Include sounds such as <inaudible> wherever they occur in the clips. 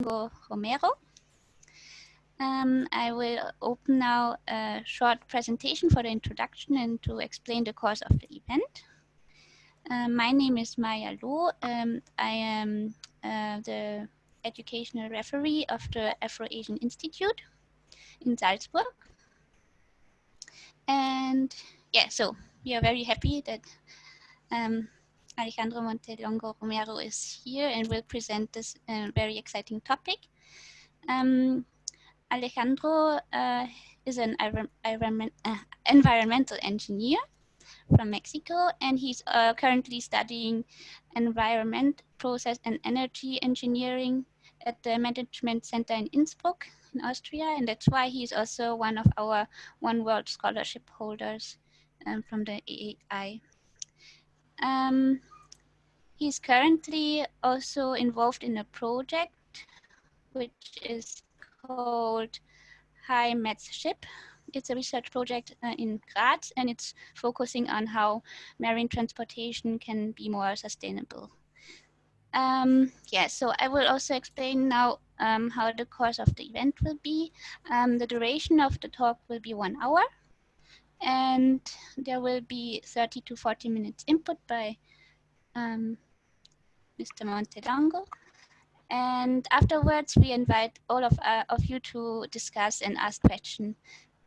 Romero. Um, I will open now a short presentation for the introduction and to explain the course of the event. Uh, my name is Maya Loh. Um, I am uh, the educational referee of the Afro-Asian Institute in Salzburg. And yeah, so we are very happy that um, Alejandro Montelongo Romero is here and will present this uh, very exciting topic. Um, Alejandro uh, is an uh, environmental engineer from Mexico, and he's uh, currently studying environment, process, and energy engineering at the Management Center in Innsbruck in Austria, and that's why he's also one of our One World Scholarship holders um, from the AAI. Um, he's currently also involved in a project which is called HyMethShip. It's a research project uh, in Graz and it's focusing on how marine transportation can be more sustainable. Um, yeah, so I will also explain now um, how the course of the event will be. Um, the duration of the talk will be one hour and there will be 30 to 40 minutes input by um, Mr. Montelongo. And afterwards, we invite all of, uh, of you to discuss and ask questions.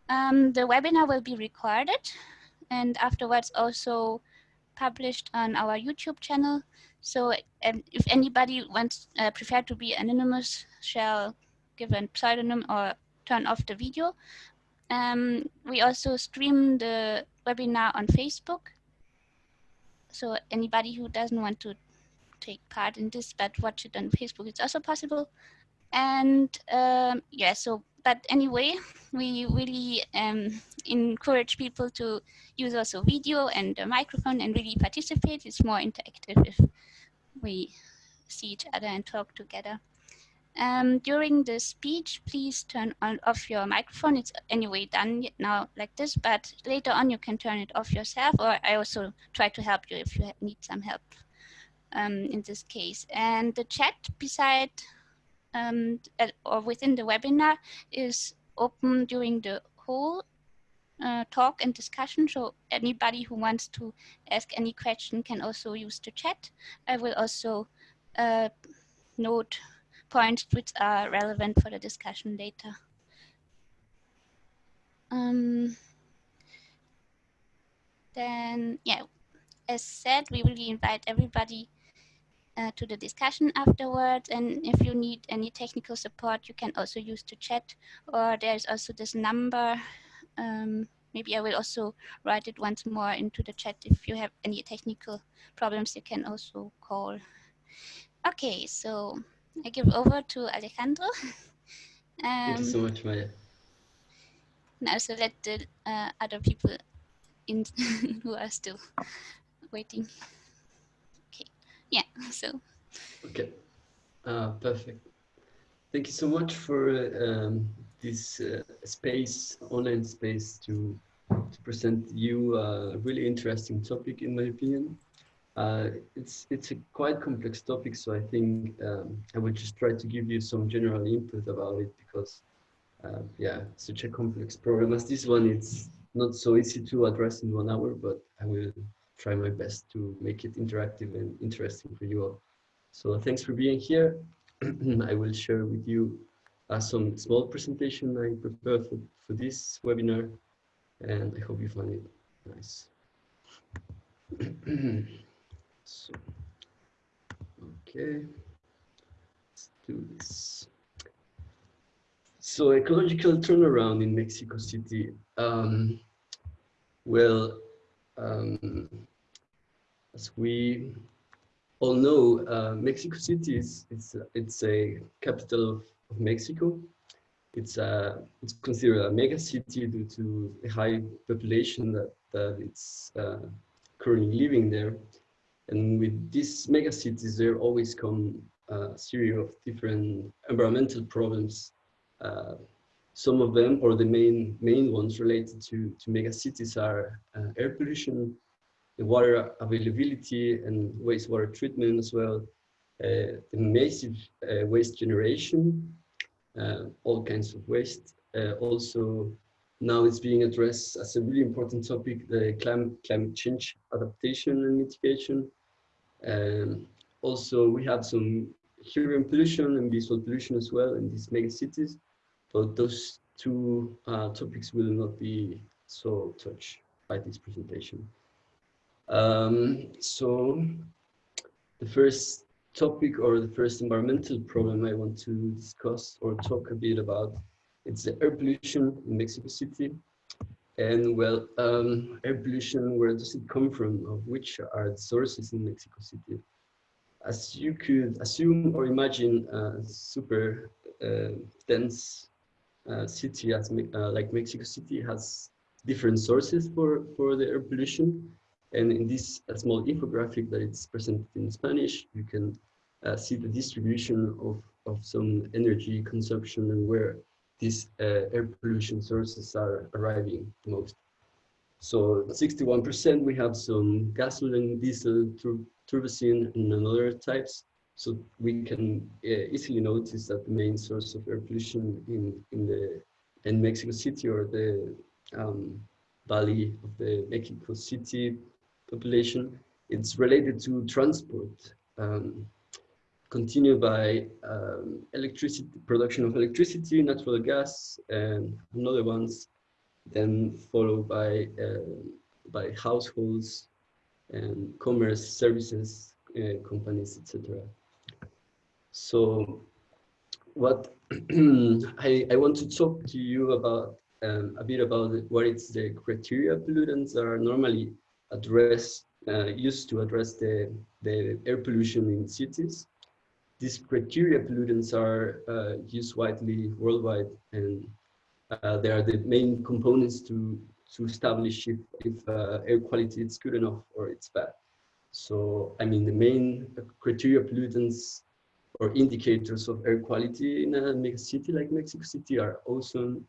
Um, the webinar will be recorded and afterwards also published on our YouTube channel. So um, if anybody wants uh, prefer to be anonymous, shall give a pseudonym or turn off the video. Um, we also stream the webinar on Facebook. So anybody who doesn't want to take part in this, but watch it on Facebook, it's also possible. And um, yeah, so, but anyway, we really um, encourage people to use also video and a microphone and really participate. It's more interactive if we see each other and talk together. Um, during the speech, please turn on off your microphone. It's anyway done now like this, but later on you can turn it off yourself, or I also try to help you if you need some help um, in this case. And the chat beside um, or within the webinar is open during the whole uh, talk and discussion. So anybody who wants to ask any question can also use the chat. I will also uh, note points which are relevant for the discussion later. Um, then, yeah, as said, we really invite everybody uh, to the discussion afterwards. And if you need any technical support, you can also use the chat or there's also this number. Um, maybe I will also write it once more into the chat. If you have any technical problems, you can also call. Okay, so I give over to Alejandro. um, <laughs> Thank you so um, much, Maya. Now, so let the uh, other people in <laughs> who are still waiting. Okay, yeah, so. Okay, uh, perfect. Thank you so much for um, this uh, space, online space to, to present you a really interesting topic in my opinion. Uh, it's it's a quite complex topic, so I think um, I will just try to give you some general input about it because, uh, yeah, such a complex problem as this one, it's not so easy to address in one hour, but I will try my best to make it interactive and interesting for you all. So thanks for being here. <clears throat> I will share with you uh, some small presentation I prepared for, for this webinar, and I hope you find it nice. <clears throat> So, okay, let's do this. So ecological turnaround in Mexico City. Um, well, um, as we all know, uh, Mexico City is it's it's a capital of, of Mexico. It's a it's considered a mega city due to the high population that that it's uh, currently living there. And with these megacities, there always come a series of different environmental problems. Uh, some of them, or the main main ones related to, to mega cities are uh, air pollution, the water availability and wastewater treatment as well, uh, the massive uh, waste generation, uh, all kinds of waste. also, now it's being addressed as a really important topic, the climate, climate change adaptation and mitigation. Um, also, we have some hearing pollution and visual pollution as well in these mega cities, but those two uh, topics will not be so touched by this presentation. Um, so the first topic or the first environmental problem I want to discuss or talk a bit about, it's the air pollution in Mexico City. And well, um, air pollution, where does it come from? Of which are the sources in Mexico City? As you could assume or imagine a super uh, dense uh, city as uh, like Mexico City has different sources for, for the air pollution. And in this small infographic that it's presented in Spanish, you can uh, see the distribution of, of some energy consumption and where these uh, air pollution sources are arriving most. So 61% we have some gasoline, diesel, tur turbocene and other types. So we can uh, easily notice that the main source of air pollution in, in the in Mexico City or the um, valley of the Mexico City population, it's related to transport. Um, continue by um, electricity, production of electricity, natural gas, and another ones, then followed by uh, by households and commerce services uh, companies, etc. So, what <clears throat> I, I want to talk to you about um, a bit about what is the criteria pollutants that are normally addressed, uh, used to address the, the air pollution in cities. These criteria pollutants are uh, used widely worldwide and uh, they are the main components to, to establish if, if uh, air quality is good enough or it's bad. So, I mean, the main criteria pollutants or indicators of air quality in a city like Mexico City are ozone,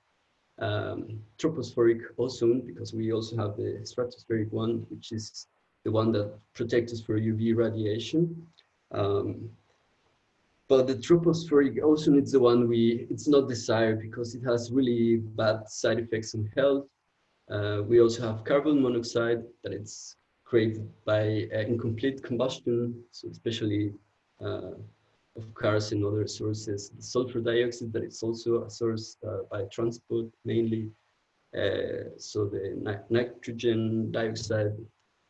um, tropospheric ozone because we also have the stratospheric one, which is the one that protects us for UV radiation. Um, but the tropospheric ozone is the one we, it's not desired because it has really bad side effects on health. Uh, we also have carbon monoxide that it's created by uh, incomplete combustion, so especially uh, of cars and other sources. The sulfur dioxide that is also a source uh, by transport mainly. Uh, so the ni nitrogen dioxide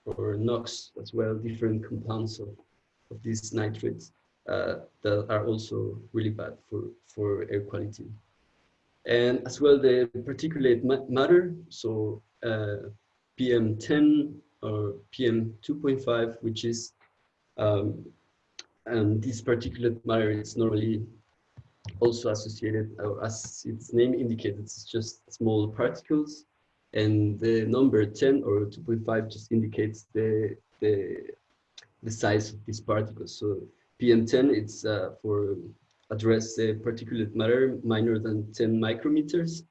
or NOx as well, different compounds of, of these nitrates uh, that are also really bad for, for air quality. And as well the particulate matter, so uh, PM10 or PM2.5, which is um, and this particulate matter is normally also associated, or as its name indicates, it's just small particles. And the number 10 or 2.5 just indicates the, the, the size of these particles. So PM10, it's uh, for address the particulate matter minor than 10 micrometers.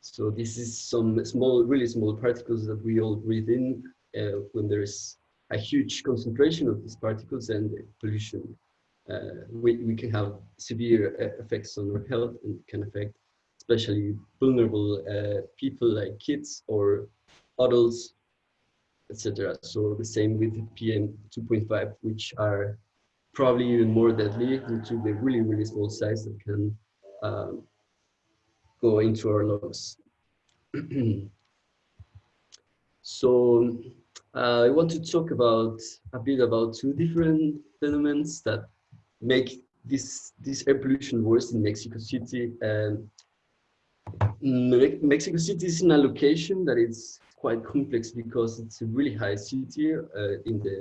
So this is some small, really small particles that we all breathe in uh, when there is a huge concentration of these particles and pollution, uh, we, we can have severe uh, effects on our health and can affect especially vulnerable uh, people like kids or adults, etc. So the same with PM 2.5, which are probably even more deadly due to the really, really small size that can um, go into our lungs. <clears throat> so uh, I want to talk about a bit about two different phenomena that make this this air pollution worse in Mexico City. And Mexico City is in a location that is quite complex because it's a really high city uh, in the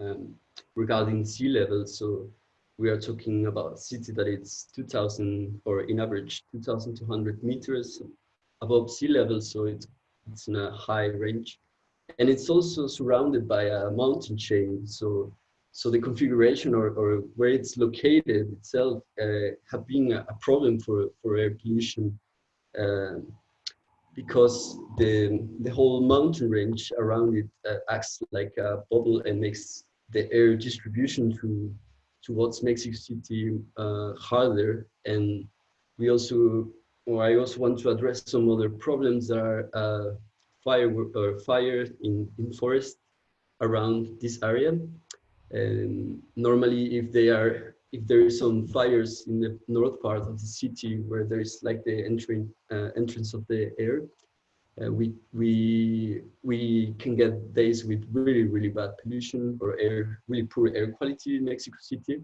um, regarding sea level. So we are talking about a city that is 2,000 or in average 2,200 meters above sea level. So it's it's in a high range and it's also surrounded by a mountain chain. So, so the configuration or, or where it's located itself uh, have been a, problem for, for air pollution uh, because the, the whole mountain range around it uh, acts like a bubble and makes the air distribution to, towards Mexico City uh, harder. And we also, or I also want to address some other problems that are uh, fire or fire in, in forest around this area. And normally if they are, if there is some fires in the north part of the city where there is like the entry, uh, entrance of the air, uh, we we we can get days with really really bad pollution or air really poor air quality in Mexico City.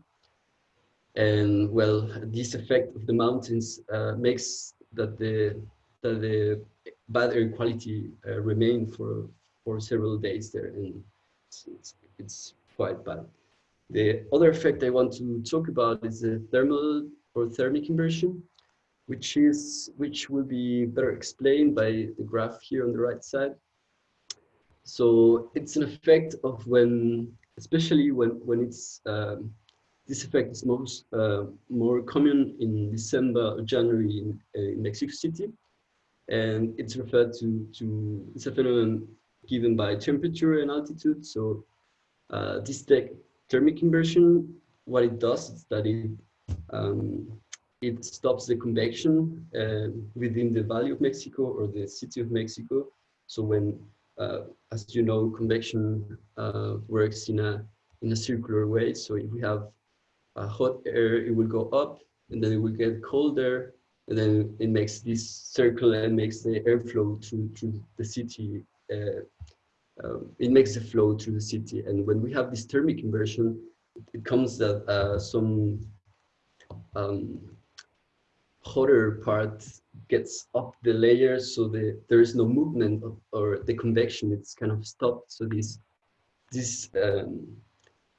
And well this effect of the mountains uh, makes that the that the bad air quality uh, remain for for several days there. And it's, it's, it's quite bad. The other effect I want to talk about is the thermal or thermic inversion which is which will be better explained by the graph here on the right side. So it's an effect of when, especially when when it's um, this effect is most uh, more common in December or January in, uh, in, Mexico City, and it's referred to to it's a phenomenon given by temperature and altitude. So uh, this thermic inversion, what it does is that it um, it stops the convection uh, within the Valley of Mexico or the city of Mexico. So when, uh, as you know, convection uh, works in a in a circular way. So if we have hot air, it will go up, and then it will get colder, and then it makes this circle and makes the airflow through through the city. Uh, um, it makes the flow through the city, and when we have this thermic inversion, it comes that uh, some um, hotter part gets up the layer so the there is no movement of, or the convection it's kind of stopped. So this this um,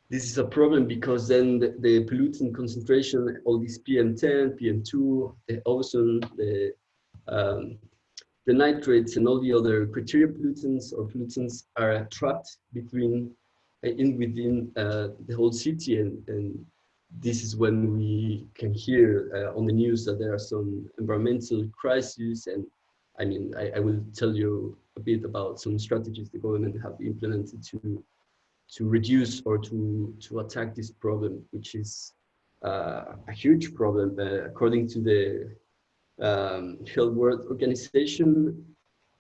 this is a problem because then the, the pollutant concentration all these pm10 pm2 the ozone the um, the nitrates and all the other criteria pollutants or pollutants are trapped between uh, in within uh, the whole city and, and this is when we can hear uh, on the news that there are some environmental crises and I mean I, I, will tell you a bit about some strategies the government have implemented to to reduce or to to attack this problem which is uh, a huge problem uh, according to the um, Health World Organization.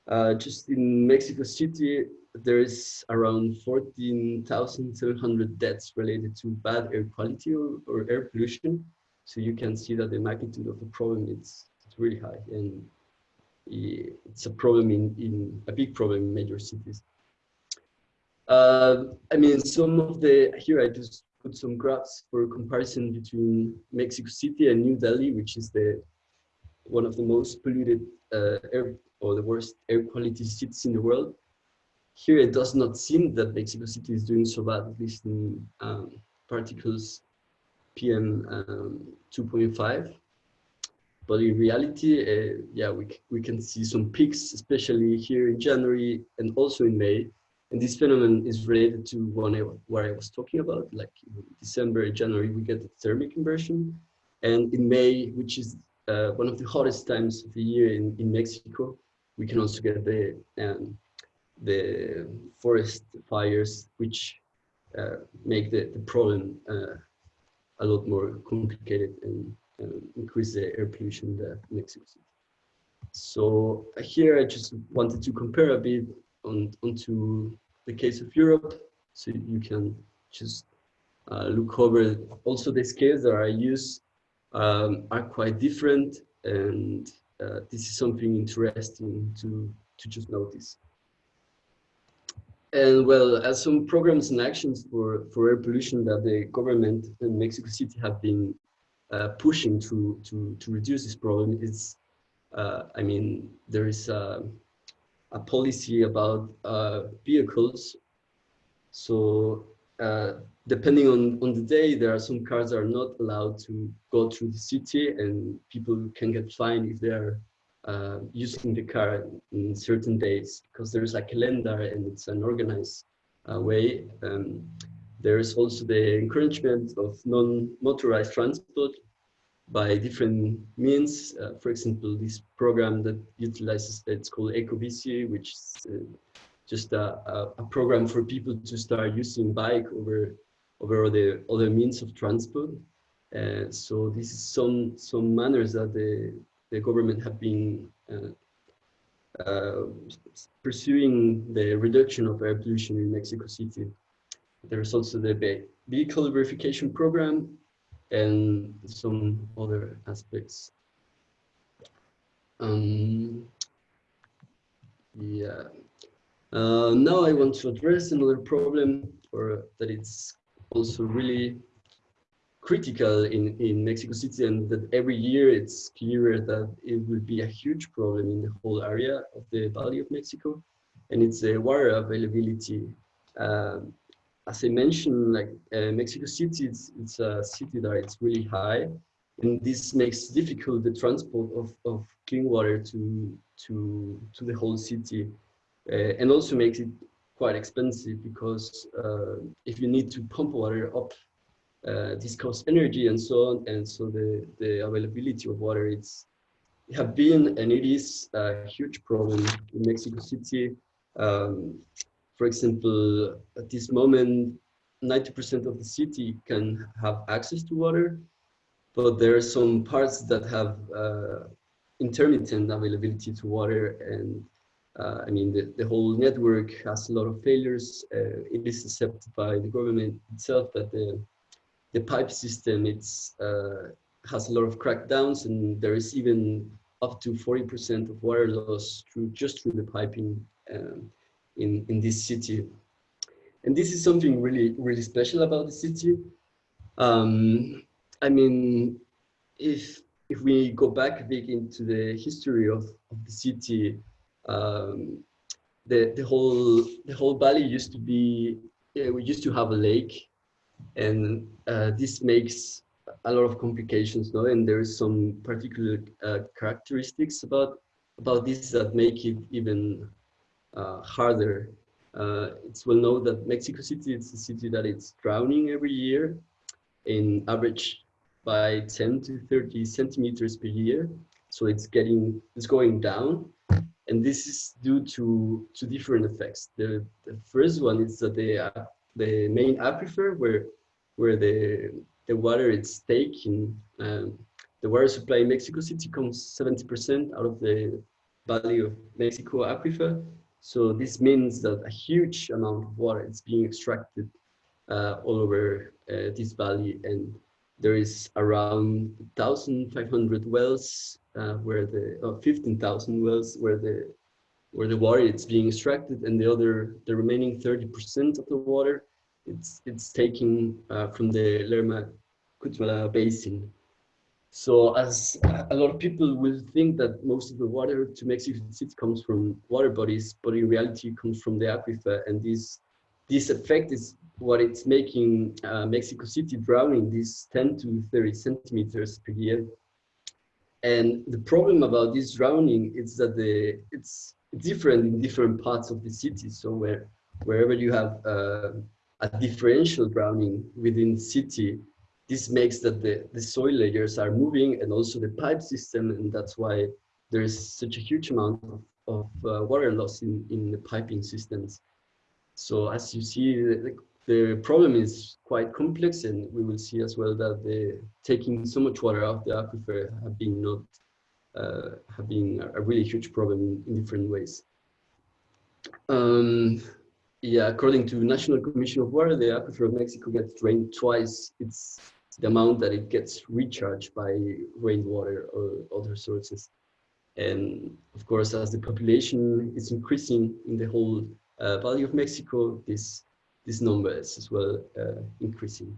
Uh, just in Mexico City there is around 14,700 deaths related to bad air quality or, or, air pollution. So you can see that the magnitude of the problem is really high and it's a problem in, in a big problem in major cities. Uh, I mean, some of the, here I just put some graphs for comparison between Mexico City and New Delhi, which is the one of the most polluted uh, air or the worst air quality cities in the world here it does not seem that Mexico City is doing so bad, at least in um, particles PM um, 2.5. But in reality, uh, yeah, we, we can see some peaks, especially here in January and also in May. And this phenomenon is related to one I, what I was talking about, like in December, January, we get the thermic inversion. And in May, which is uh, one of the hottest times of the year in, in Mexico, we can also get the um, the forest fires, which uh, make the, the problem uh, a lot more complicated and increase the air pollution that Mexico City. So uh, here I just wanted to compare a bit on onto the case of Europe, so you can just uh, look over. Also, the scales that I use um, are quite different, and uh, this is something interesting to to just notice. And well, as some programs and actions for, for air pollution that the government in Mexico City have been uh, pushing to, to, to reduce this problem it's, uh, I mean, there is a, a policy about uh, vehicles. So uh, depending on, on the day, there are some cars that are not allowed to go through the city and people can get fined if they are uh, using the car in certain days because there's a calendar and it's an organized uh, way. Um, there's also the encouragement of non-motorized transport by different means. Uh, for example, this program that utilizes, it's called EcoBici, which is uh, just a, a, a, program for people to start using bike over over the other means of transport. Uh, so this is some some manners that the the government have been uh, uh, pursuing the reduction of air pollution in Mexico City. There's also the vehicle verification program and some other aspects. Um, yeah. Uh, now I want to address another problem or that it's also really critical in, in Mexico City and that every year it's clearer that it will be a huge problem in the whole area of the Valley of Mexico and it's a water availability. Um, as I mentioned, like uh, Mexico City, it's, it's a city that it's really high and this makes difficult the transport of, of clean water to, to, to the whole city uh, and also makes it quite expensive because uh, if you need to pump water up uh, this costs energy and so on. And so the, the availability of water it's have been and it is a huge problem in Mexico City. Um, for example, at this moment, 90% of the city can have access to water, but there are some parts that have uh, intermittent availability to water and uh, I mean, the, the whole network has a lot of failures. Uh, it is accepted by the government itself that the the pipe system it's uh, has a lot of crackdowns and there is even up to 40% of water loss through just through the piping um, in in this city. And this is something really really special about the city. Um, i mean if if we go back a bit into the history of, of the city um, the the whole the whole valley used to be yeah, we used to have a lake and uh, this makes a lot of complications no? And there is some particular uh, characteristics about about this that make it even uh, harder. Uh, it's well known that mexico city is a city that it's drowning every year in average by 10 to 30 centimeters per year. So it's getting it's going down. And this is due to to different effects. The, the first one is that the the main aquifer where where the the water is taken. Um, the water supply in Mexico City comes 70% out of the Valley of Mexico aquifer. So this means that a huge amount of water is being extracted uh, all over uh, this valley and there is around 1,500 wells uh, where the uh, 15,000 wells where the where the water is being extracted and the other the remaining 30% of the water it's it's taken uh, from the Lerma Cutzamala basin. So as a lot of people will think that most of the water to Mexico City comes from water bodies, but in reality it comes from the aquifer. And this this effect is what it's making uh, Mexico City drowning these 10 to 30 centimeters per year. And the problem about this drowning is that the it's different in different parts of the city. So where wherever you have uh, a differential drowning within city, this makes that the, the soil layers are moving and also the pipe system, and that's why there is such a huge amount of, of uh, water loss in, in the piping systems. So as you see, the, the problem is quite complex, and we will see as well that the taking so much water out the aquifer have been not uh, have been a really huge problem in, in different ways. Um, yeah, according to National Commission of Water, the aquifer of Mexico gets drained twice. It's the amount that it gets recharged by rainwater or other sources. And of course, as the population is increasing in the whole uh, Valley of Mexico, this this number is as well uh, increasing.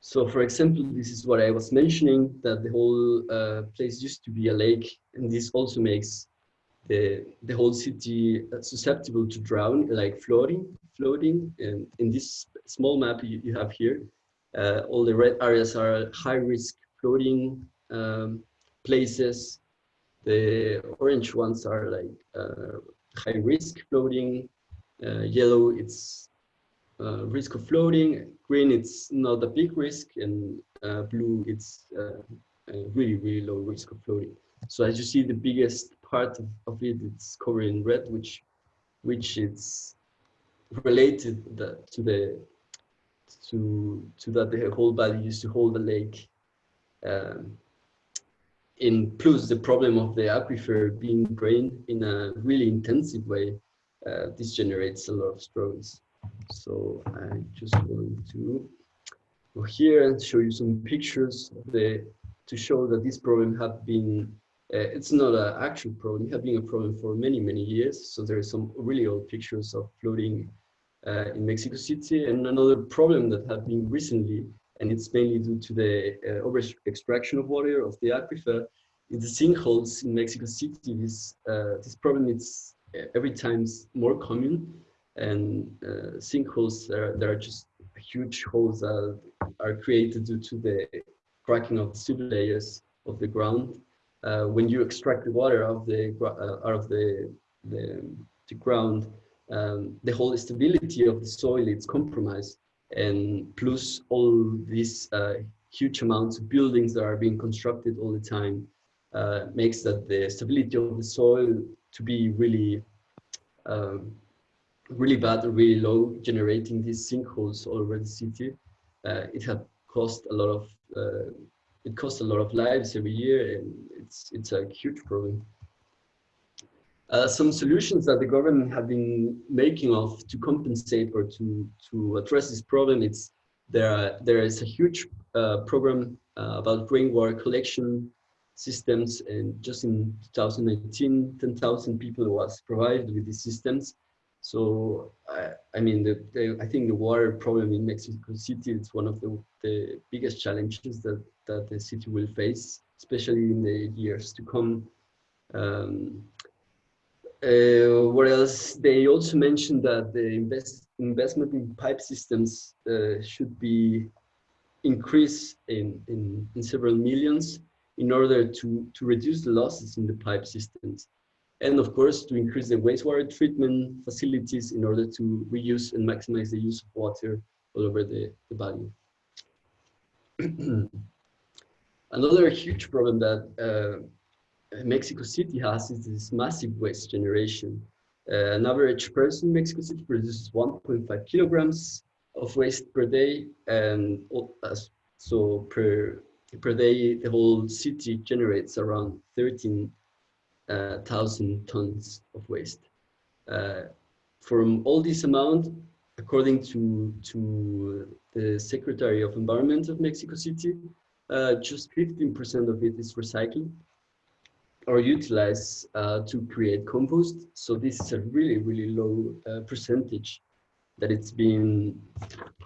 So, for example, this is what I was mentioning that the whole uh, place used to be a lake, and this also makes the, the whole city susceptible to drown, like floating, floating. And in this small map you, you have here, uh, all the red areas are high risk floating um, places. The orange ones are like uh, high risk floating. Uh, yellow, it's uh, risk of floating. Green, it's not a big risk. And uh, blue, it's uh, really, really low risk of floating. So as you see, the biggest part of, of it it's covered in red, which which it's related the, to the to to that the whole valley used to hold the lake. Um, in plus the problem of the aquifer being drained in a really intensive way, uh, this generates a lot of struggles. So I just want to go here and show you some pictures the to show that this problem have been uh, it's not an actual problem, it has been a problem for many, many years. So there are some really old pictures of flooding uh, in Mexico City. And another problem that has been recently, and it's mainly due to the uh, over extraction of water of the aquifer, is the sinkholes in Mexico City. This, uh, this problem is uh, every time more common. And uh, sinkholes, are, there are just huge holes that are created due to the cracking of the soil layers of the ground uh, when you extract the water of the uh, out of the the, the ground, um, the whole stability of the soil is compromised, and plus all these uh, huge amounts of buildings that are being constructed all the time uh, makes that the stability of the soil to be really um, really bad really low, generating these sinkholes all over the city. Uh, it had cost a lot of uh, it costs a lot of lives every year and it's it's a huge problem. Uh, some solutions that the government have been making of to compensate or to to address this problem it's there are, there is a huge uh, program uh, about rainwater collection systems and just in 2019 10,000 people was provided with these systems so I, I mean, the, the, I think the water problem in Mexico City is one of the, the biggest challenges that, that the city will face, especially in the years to come. Um, uh, what else? They also mentioned that the invest, investment in pipe systems uh, should be increased in, in, in several millions in order to, to reduce the losses in the pipe systems and of course to increase the wastewater treatment facilities in order to reuse and maximize the use of water all over the, the valley. <clears throat> Another huge problem that uh, Mexico City has is this massive waste generation. Uh, an average person in Mexico City produces 1.5 kilograms of waste per day and so per per day the whole city generates around 13,000 uh, tons of waste. Uh, from all this amount, according to, to the Secretary of Environment of Mexico City, uh, just 15% of it is recycled or utilized uh, to create compost. So this is a really, really low uh, percentage that it's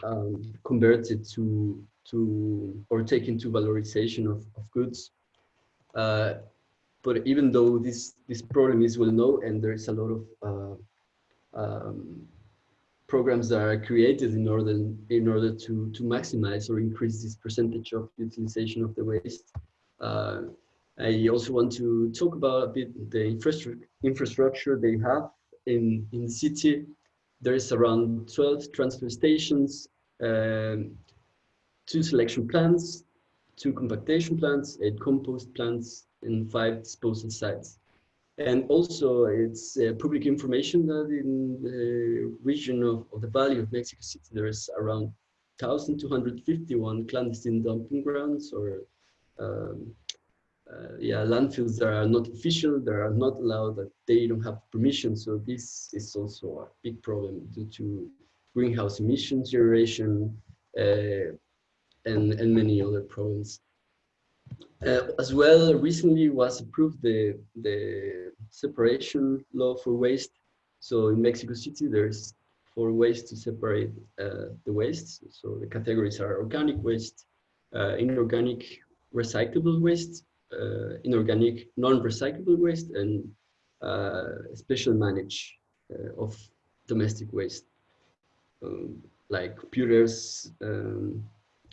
um, converted to, to or taken to valorization of, of goods. Uh, but even though this this problem is well known and there is a lot of uh, um, programs that are created in order in order to to maximize or increase this percentage of utilization of the waste. Uh, I also want to talk about a bit the infrastructure they have in in the city. There is around 12 transfer stations, um, two selection plants, two compactation plants, eight compost plants, and five disposal sites. And also it's uh, public information that in the region of, of the Valley of Mexico City, there is around 1,251 clandestine dumping grounds or um, uh, yeah, landfills that are not official, that are not allowed, that they don't have permission. So this is also a big problem due to greenhouse emissions generation uh, and, and many other problems. Uh, as well, recently was approved the, the separation law for waste. So in Mexico City, there's four ways to separate uh, the waste. So the categories are organic waste, uh, inorganic recyclable waste, uh, inorganic non-recyclable waste, and uh, special manage uh, of domestic waste, um, like computers, um,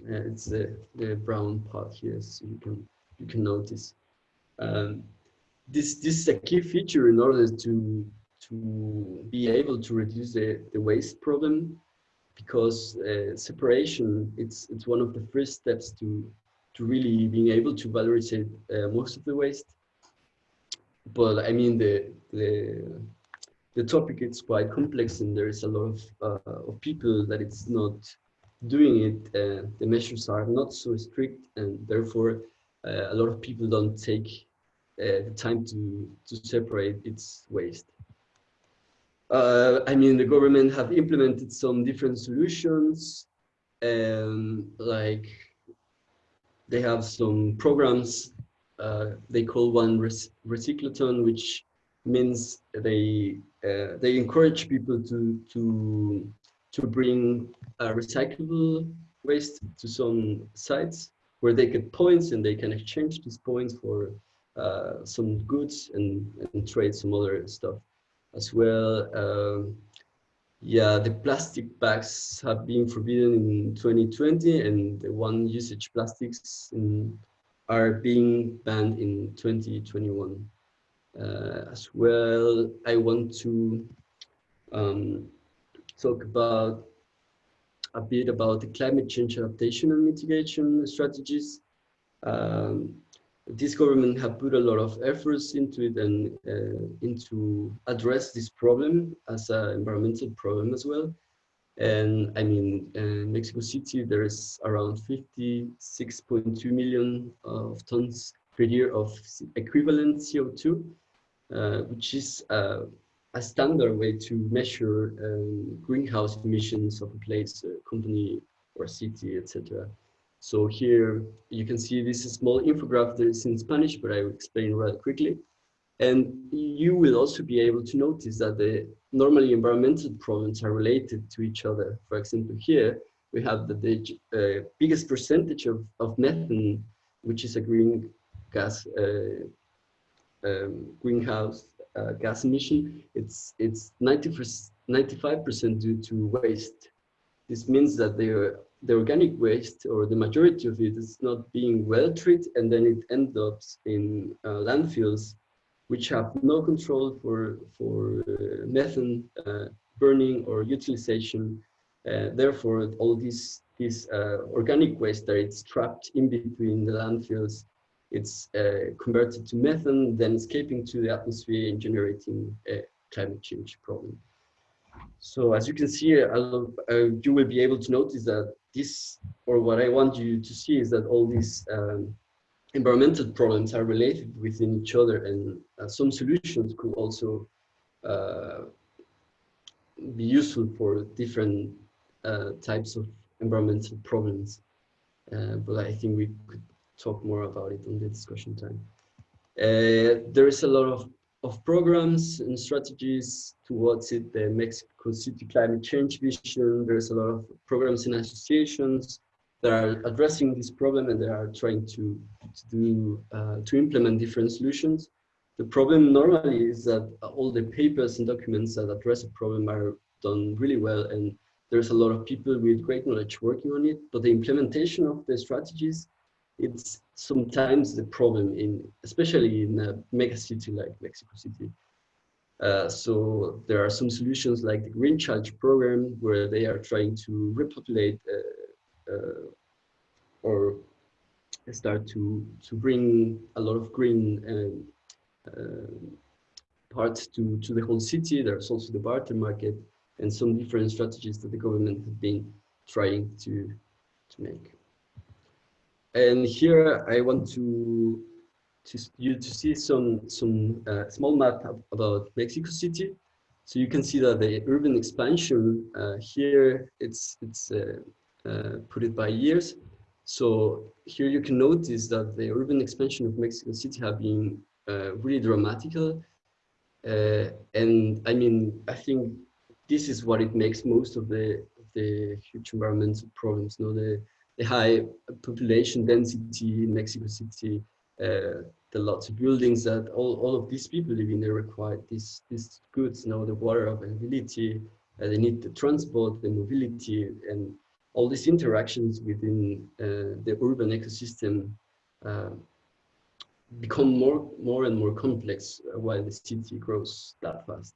it's the, the brown part here, so you can you can notice. Um, this this is a key feature in order to to be able to reduce the, the waste problem because uh, separation it's it's one of the first steps to to really being able to valorize uh, most of the waste but i mean the the the topic is quite complex and there is a lot of uh, of people that it's not doing it, uh, the measures are not so strict and therefore a lot of people don't take uh, the time to, to separate its waste. Uh, I mean, the government have implemented some different solutions, and like they have some programs. Uh, they call one recyclathon, which means they uh, they encourage people to to to bring recyclable waste to some sites where they get points and they can exchange these points for uh, some goods and, and trade some other stuff as well. Um, yeah, the plastic bags have been forbidden in 2020 and the one usage plastics in, are being banned in 2021. Uh, as well, I want to um, talk about a bit about the climate change adaptation and mitigation strategies. Um, this government have put a lot of efforts into it and uh, into address this problem as an environmental problem as well. And I mean, uh, Mexico City, there is around 56.2 million of tons per year of equivalent CO2, uh, which is uh, a standard way to measure um, greenhouse emissions of a place, a company or city, etc. So here you can see this small infographic that is in Spanish, but I will explain rather quickly. And you will also be able to notice that the normally environmental problems are related to each other. For example, here we have the, the uh, biggest percentage of, of methane, which is a green gas, uh, um, greenhouse uh, gas emission, it's it's 95% due to waste. This means that the the organic waste or the majority of it is not being well treated and then it ends up in uh, landfills which have no control for for uh, methane uh, burning or utilization uh, therefore all this this uh, organic waste that it's trapped in between the landfills it's uh, converted to methane, then escaping to the atmosphere and generating a climate change problem. So as you can see, uh, you will be able to notice that this, or what I want you to see is that all these um, environmental problems are related within each other and uh, some solutions could also uh, be useful for different uh, types of environmental problems. Uh, but I think we could talk more about it on the discussion time. Uh, there is a lot of, of programs and strategies towards it, the Mexico City Climate Change Vision. There's a lot of programs and associations that are addressing this problem and they are trying to, to do, uh, to implement different solutions. The problem normally is that all the papers and documents that address a problem are done really well and there's a lot of people with great knowledge working on it, but the implementation of the strategies it's sometimes the problem in, especially in a mega city like Mexico City. Uh, so there are some solutions like the Green Charge program where they are trying to repopulate uh, uh, or start to to bring a lot of green um, uh, parts to to the whole city. There's also the barter market and some different strategies that the government has been trying to to make. And here I want to, to you to see some some uh, small map about Mexico City. So you can see that the urban expansion uh, here it's it's uh, uh put it by years. So here you can notice that the urban expansion of Mexico City have been uh, really dramatical. And I mean, I think this is what it makes most of the the huge environmental problems. You know, the the high population density in Mexico City, uh, the lots of buildings that all, all of these people live in, they require these, these goods, you know, the water availability, uh, they need the transport, the mobility, and all these interactions within uh, the urban ecosystem uh, become more, more and more complex while the city grows that fast.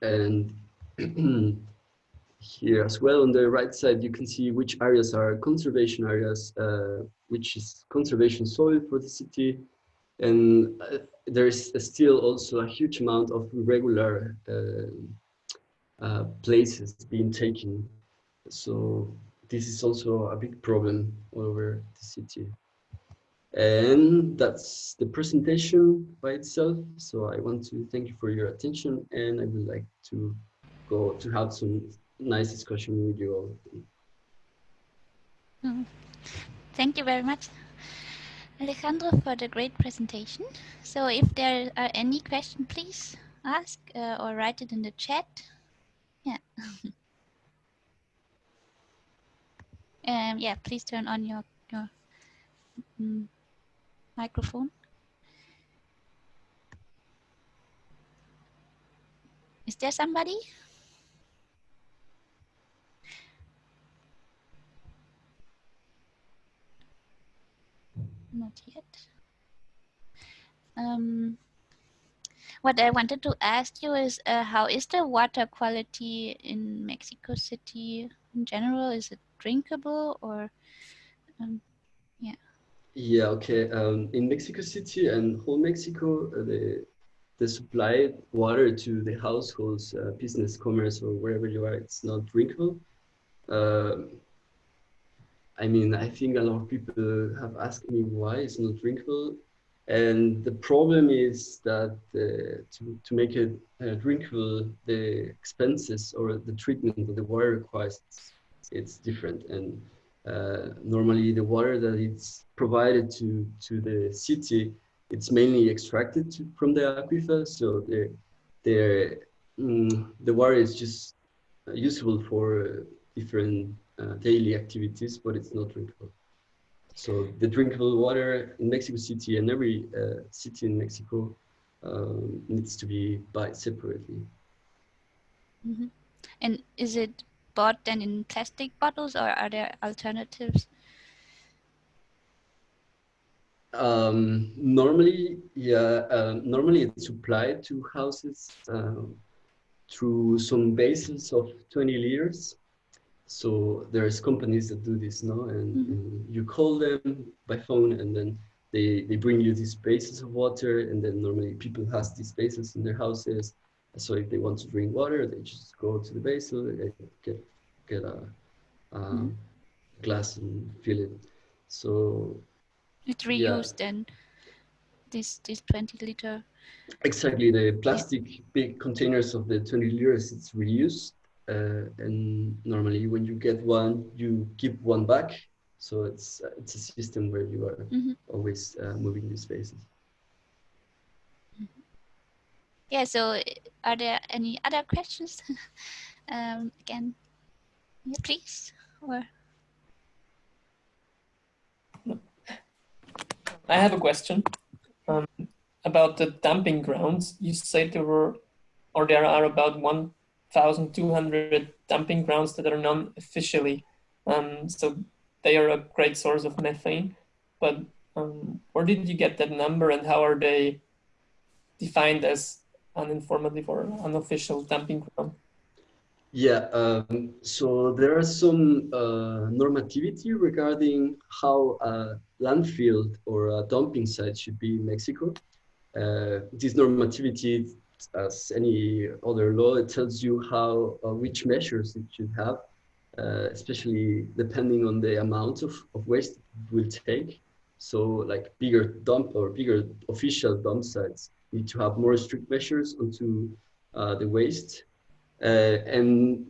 And <clears throat> here as well on the right side you can see which areas are conservation areas uh, which is conservation soil for the city and uh, there is still also a huge amount of irregular uh, uh places being taken so this is also a big problem all over the city. And that's the presentation by itself. So I want to thank you for your attention and I would like to go to have some nice discussion with you all. Mm. Thank you very much, Alejandro, for the great presentation. So if there are any questions, please ask uh, or write it in the chat. Yeah. <laughs> um, yeah, please turn on your, your um, microphone. Is there somebody? Not yet. Um, what I wanted to ask you is uh, how is the water quality in Mexico City in general? Is it drinkable or um, yeah? Yeah, okay. Um, in Mexico City and whole Mexico, uh, the the supply water to the households, uh, business, commerce, or wherever you are, it's not drinkable. Um, I mean, I think a lot of people have asked me why it's not drinkable. And the problem is that uh, to, to make it uh, drinkable, the expenses or the treatment that the water requires, it's different. And uh, normally the water that is provided to, to the city, it's mainly extracted to, from the aquifer. So the, the, mm, the water is just usable for different uh, daily activities, but it's not drinkable. So the drinkable water in Mexico City and every uh, city in Mexico um, needs to be bought separately. Mm -hmm. And is it bought then in plastic bottles or are there alternatives? Um, normally, yeah, uh, normally it's supplied to houses uh, through some basins of 20 liters. So there's companies that do this now, and, mm -hmm. and, you call them by phone, and then they they bring you these bases of water, and then normally people has these bases in their houses. So if they want to drink water, they just go to the basin, get get a, a mm -hmm. glass and fill it. So it's reused yeah. then. This this 20 liter. Exactly, the plastic yeah. big containers of the 20 liters, it's reused uh, and normally when you get one, you keep one back. So it's uh, it's a system where you are mm -hmm. always uh, moving these spaces. Mm-hmm. Yeah. So, are there any other questions? <laughs> um, again, yeah, please. Or I have a question um, about the dumping grounds. You said there were, or there are about one 1,200 dumping grounds that are non-officially. Um, so they are a great source of methane. But um, where did you get that number and how are they defined as uninformative or unofficial dumping ground? Yeah, um, so there are some uh, normativity regarding how a landfill or a dumping site should be in Mexico. Uh, this normativity as any other law, it tells you how uh, which measures it should have, uh, especially depending on the amount of, of waste it will take. So like bigger dump or bigger official dump sites need to have more strict measures onto uh, the waste. Uh, and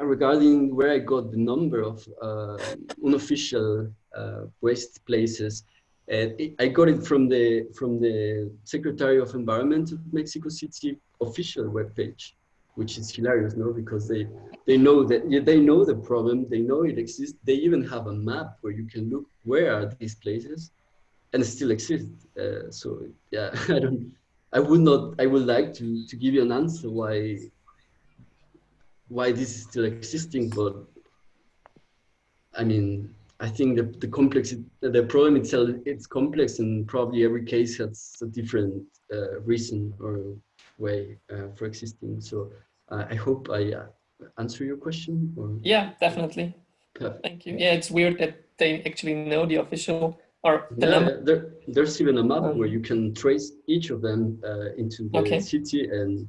regarding where I got the number of uh, unofficial uh, waste places, I got it from the from the Secretary of Environment of Mexico City official webpage, which is hilarious, no? Because they they know that yeah, they know the problem, they know it exists. They even have a map where you can look where are these places, and still exist. Uh, so yeah, <laughs> I don't. I would not. I would like to to give you an answer why why this is still existing, but I mean I think the, the complex, the problem itself, it's complex and probably every case has a different uh, reason or way uh, for existing. So uh, I hope I uh, answer your question. Or... Yeah, definitely. Perfect. Thank you. Yeah, it's weird that they actually know the official or the yeah, there, there's even a map um, where you can trace each of them uh, into the okay. city and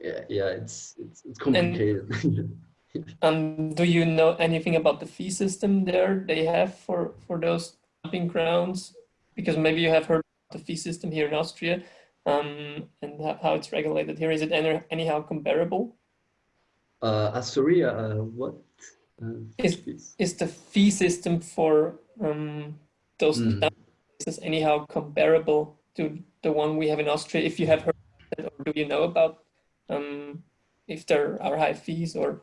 yeah, yeah, it's, it's, it's complicated. And <laughs> um, do you know anything about the fee system there they have for, for those dumping grounds? Because maybe you have heard the fee system here in Austria um, and how it's regulated here. Is it any, anyhow comparable? Uh, Astoria, uh, what? Uh, is, is the fee system for um, those mm. is anyhow comparable to the one we have in Austria? If you have heard it, or do you know about um, if there are high fees or?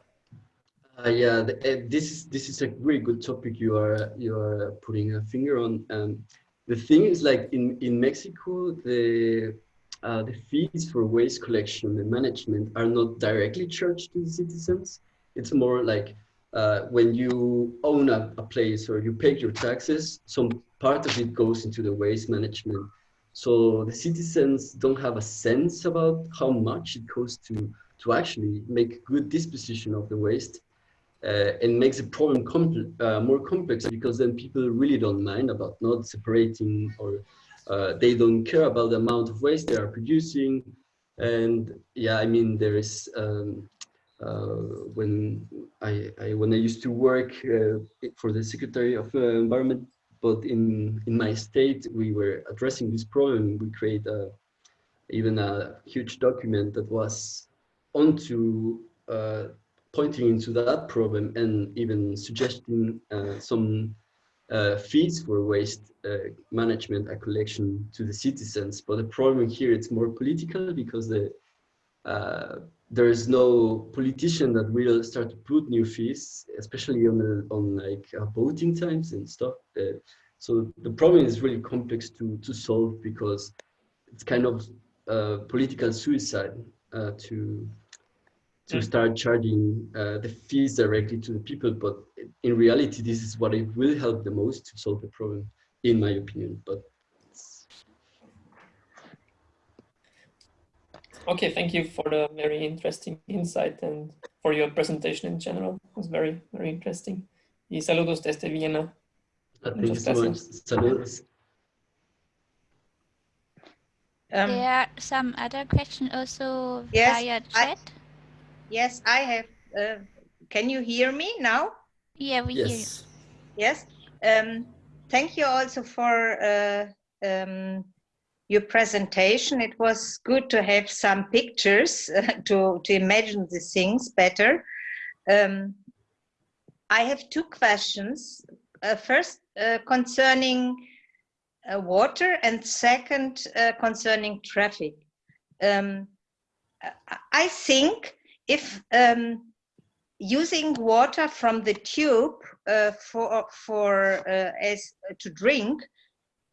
Uh, yeah, the, uh, this is this is a really good topic you are you are putting a finger on. Um, the thing is, like in in Mexico, the uh, the fees for waste collection and management are not directly charged to the citizens. It's more like uh, when you own a, a, place or you pay your taxes, some part of it goes into the waste management. So the citizens don't have a sense about how much it costs to, to actually make good disposition of the waste. Uh, and makes the problem com uh, more complex because then people really don't mind about not separating or uh, they don't care about the amount of waste they are producing. And yeah, I mean, there is um, uh, when I, I, when I used to work uh, for the Secretary of uh, Environment, but in in my state we were addressing this problem. We create a, even a huge document that was onto uh, pointing into that problem and even suggesting uh, some uh, fees for waste management and collection to the citizens. But the problem here it's more political because the there is no politician that will start to put new fees, especially on the, on like uh, voting times and stuff. Uh, so the problem is really complex to to solve because it's kind of uh, political suicide uh, to to mm. start charging uh, the fees directly to the people. But in reality, this is what it will help the most to solve the problem, in my opinion. But Okay, thank you for the very interesting insight and for your presentation in general. It was very, very interesting. Y saludos desde Viena. Muchas gracias. Saludos. Um, there are some other questions also yes, via chat. I, yes, I have. Uh, can you hear me now? Yeah, we yes. hear you. Yes. Um, thank you also for uh, um, your presentation. It was good to have some pictures uh, <laughs> to, to imagine the things better. Um, I have two questions. Uh, first, uh, concerning uh, water and second, uh, concerning traffic. Um, I think if um, using water from the tube uh, for, for as to drink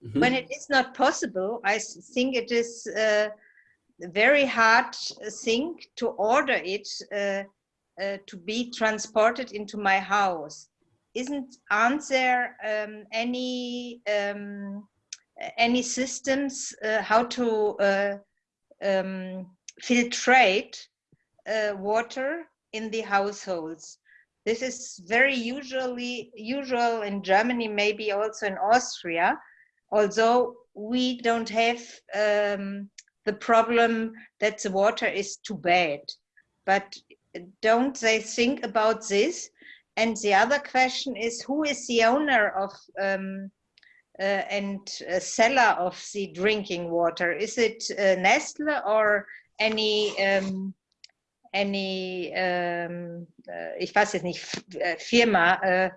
Mm -hmm. When it is not possible, I think it is a very hard thing to order it uh, uh, to be transported into my house. Isn't aren't there um, any um, any systems uh, how to uh, um, filtrate uh, water in the households? This is very usually usual in Germany, maybe also in Austria although we don't have um, the problem that the water is too bad. But don't they think about this? And the other question is, who is the owner of um, uh, and seller of the drinking water? Is it uh, Nestle or any um, any um, uh, ich weiß jetzt nicht Firma uh,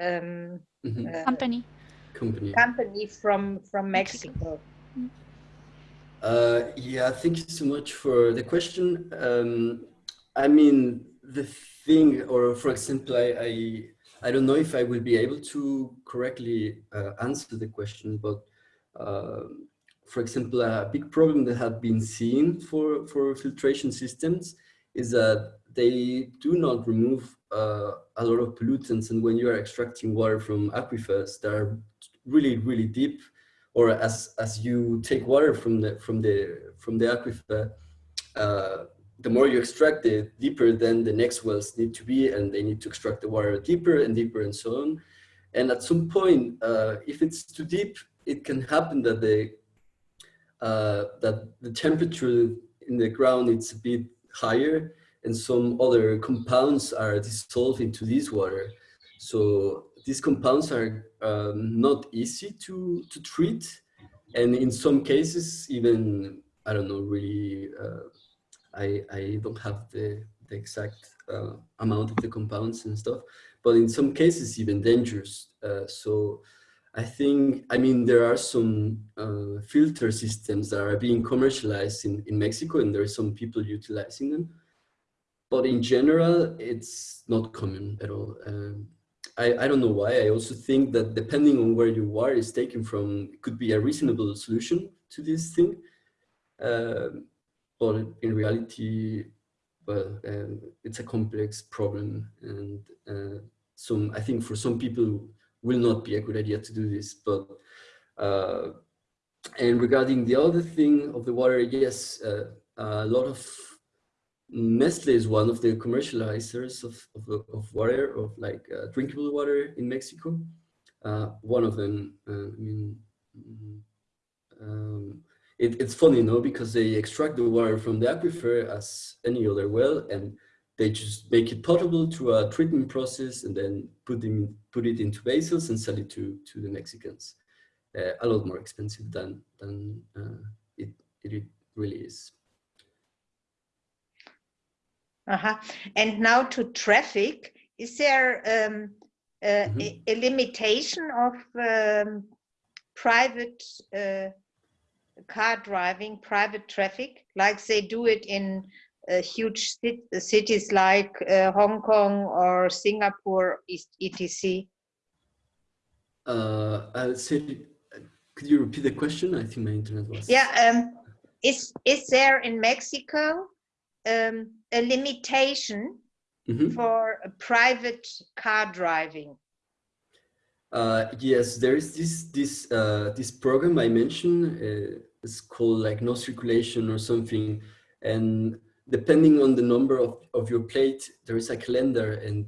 um, mm -hmm. company company company from from Mexico. Uh, yeah, thank you so much for the question. Um, I mean, the thing, or for example, I, I, I don't know if I will be able to correctly uh, answer the question, but uh, for example, a big problem that had been seen for, for filtration systems is that they do not remove uh, a lot of pollutants. And when you are extracting water from aquifers that are really, really deep, or as as you take water from the from the from the aquifer, uh, the more you extract it, deeper then the next wells need to be, and they need to extract the water deeper and deeper and so on. And at some point, uh, if it's too deep, it can happen that the uh, that the temperature in the ground is a bit higher, and some other compounds are dissolved into this water. So these compounds are um, not easy to, to treat. And in some cases, even, I don't know, really, uh, I, I don't have the, the exact uh, amount of the compounds and stuff, but in some cases, even dangerous. Uh, so I think, I mean, there are some uh, filter systems that are being commercialized in, in Mexico and there are some people utilizing them. But in general, it's not common at all. Um, I, I don't know why. I also think that depending on where you are is taken from, it could be a reasonable solution to this thing. Um, but in reality, well, um, it's a complex problem. And uh, some, I think for some people will not be a good idea to do this. But uh, and regarding the other thing of the water, yes, uh, a lot of Nestle is one of the commercializers of, of, of water, of like uh, drinkable water in Mexico. Uh, one of them, uh, I mean, um, it, it's funny, no, because they extract the water from the aquifer as any other well, and they just make it potable through a treatment process, and then put them put it into vessels and sell it to to the Mexicans. Uh, a lot more expensive than than uh, it it really is. Uh-huh. And now to traffic, is there um, uh, mm -hmm. a, a, limitation of um, private uh, car driving, private traffic, like they do it in huge cities like uh, Hong Kong or Singapore, etc.? Uh, I'll say, could you repeat the question? I think my internet was. Yeah, um, is is there in Mexico um, a limitation mm -hmm. for private car driving? Uh, yes, there is this this uh, this program I mentioned. Uh, it's called like no circulation or something, and depending on the number of of your plate, there is a calendar, and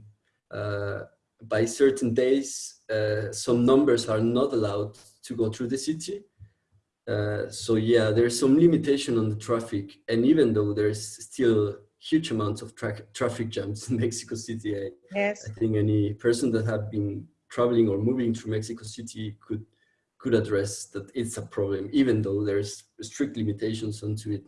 uh, by certain days, uh, some numbers are not allowed to go through the city. Uh, so yeah, there's some limitation on the traffic. And even though there's still huge amounts of tra traffic jams in <laughs> Mexico City, I, yes. I think any person that have been traveling or moving through Mexico City could could address that it's a problem, even though there's strict limitations onto it.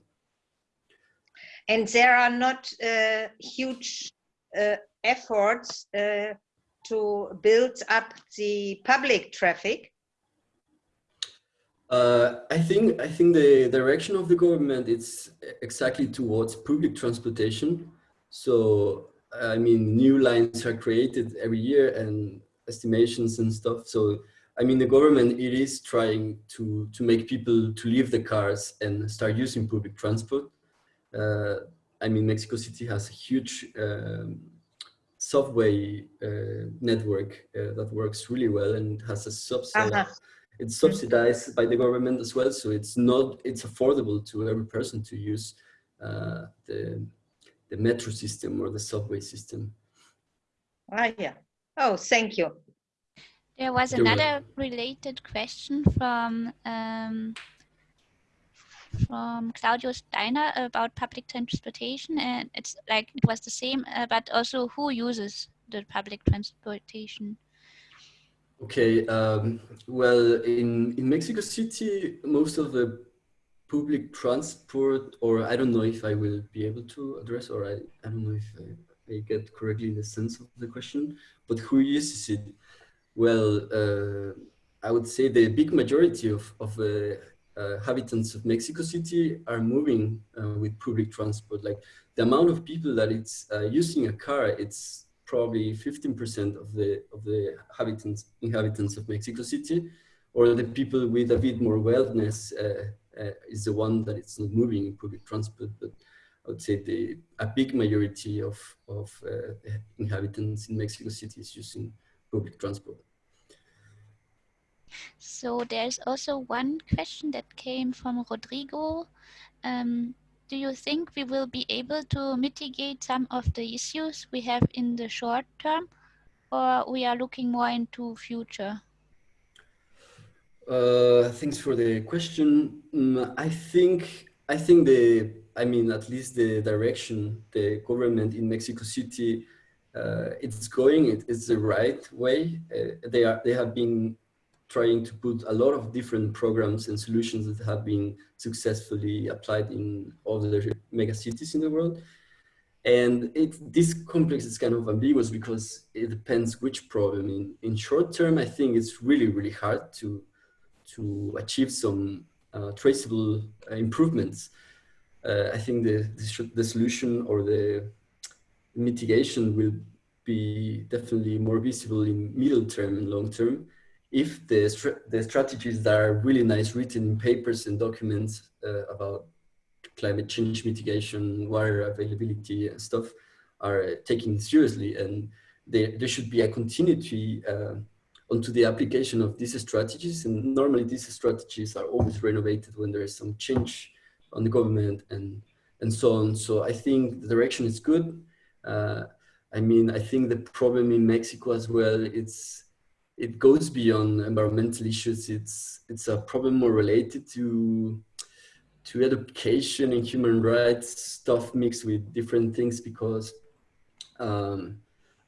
And there are not uh, huge uh, efforts uh, to build up the public traffic uh, I think I think the direction of the government is exactly towards public transportation. So I mean, new lines are created every year and estimations and stuff. So I mean, the government it is trying to to make people to leave the cars and start using public transport. Uh, I mean, Mexico City has a huge um, subway uh, network uh, that works really well and has a subset. -huh it's subsidized by the government as well. So it's not, it's affordable to every person to use uh, the, the metro system or the subway system. Ah, yeah. Oh, thank you. There was another related question from um, from Claudio Steiner about public transportation, and it's like it was the same, uh, but also who uses the public transportation. Okay, um, well, in, in Mexico City, most of the public transport, or I don't know if I will be able to address, or I, I don't know if I, I get correctly the sense of the question, but who uses it? Well, uh, I would say the big majority of, of uh, uh, inhabitants of Mexico City are moving uh, with public transport. Like the amount of people that it's uh, using a car, it's probably 15% of the of the inhabitants inhabitants of Mexico City, or the people with a bit more wellness uh, uh, is the one that it's not moving in public transport. But I would say the a big majority of of inhabitants in Mexico City is using public transport. So there's also one question that came from Rodrigo. Um, do you think we will be able to mitigate some of the issues we have in the short term or we are looking more into future? Uh, thanks for the question. Mm, I think I think the, I mean, at least the direction the government in Mexico City uh, it's going, it, it's the right way. Uh, they are, they have been trying to put a lot of different programs and solutions that have been successfully applied in all the mega cities in the world. And it, this complex is kind of ambiguous because it depends which problem. In, in short term, I think it's really, really hard to, to achieve some uh, traceable uh, improvements. Uh, I think the, the, the, solution or the mitigation will be definitely more visible in middle term and long term if the, the strategies that are really nice written in papers and documents uh, about climate change mitigation, water availability and stuff are taken seriously and there, there should be a continuity uh, onto the application of these strategies. And normally these strategies are always renovated when there is some change on the government and and so on. So i think the direction is good. Uh, i mean i think the problem in mexico as well it's it goes beyond environmental issues it's it's a problem more related to to education and human rights stuff mixed with different things because um,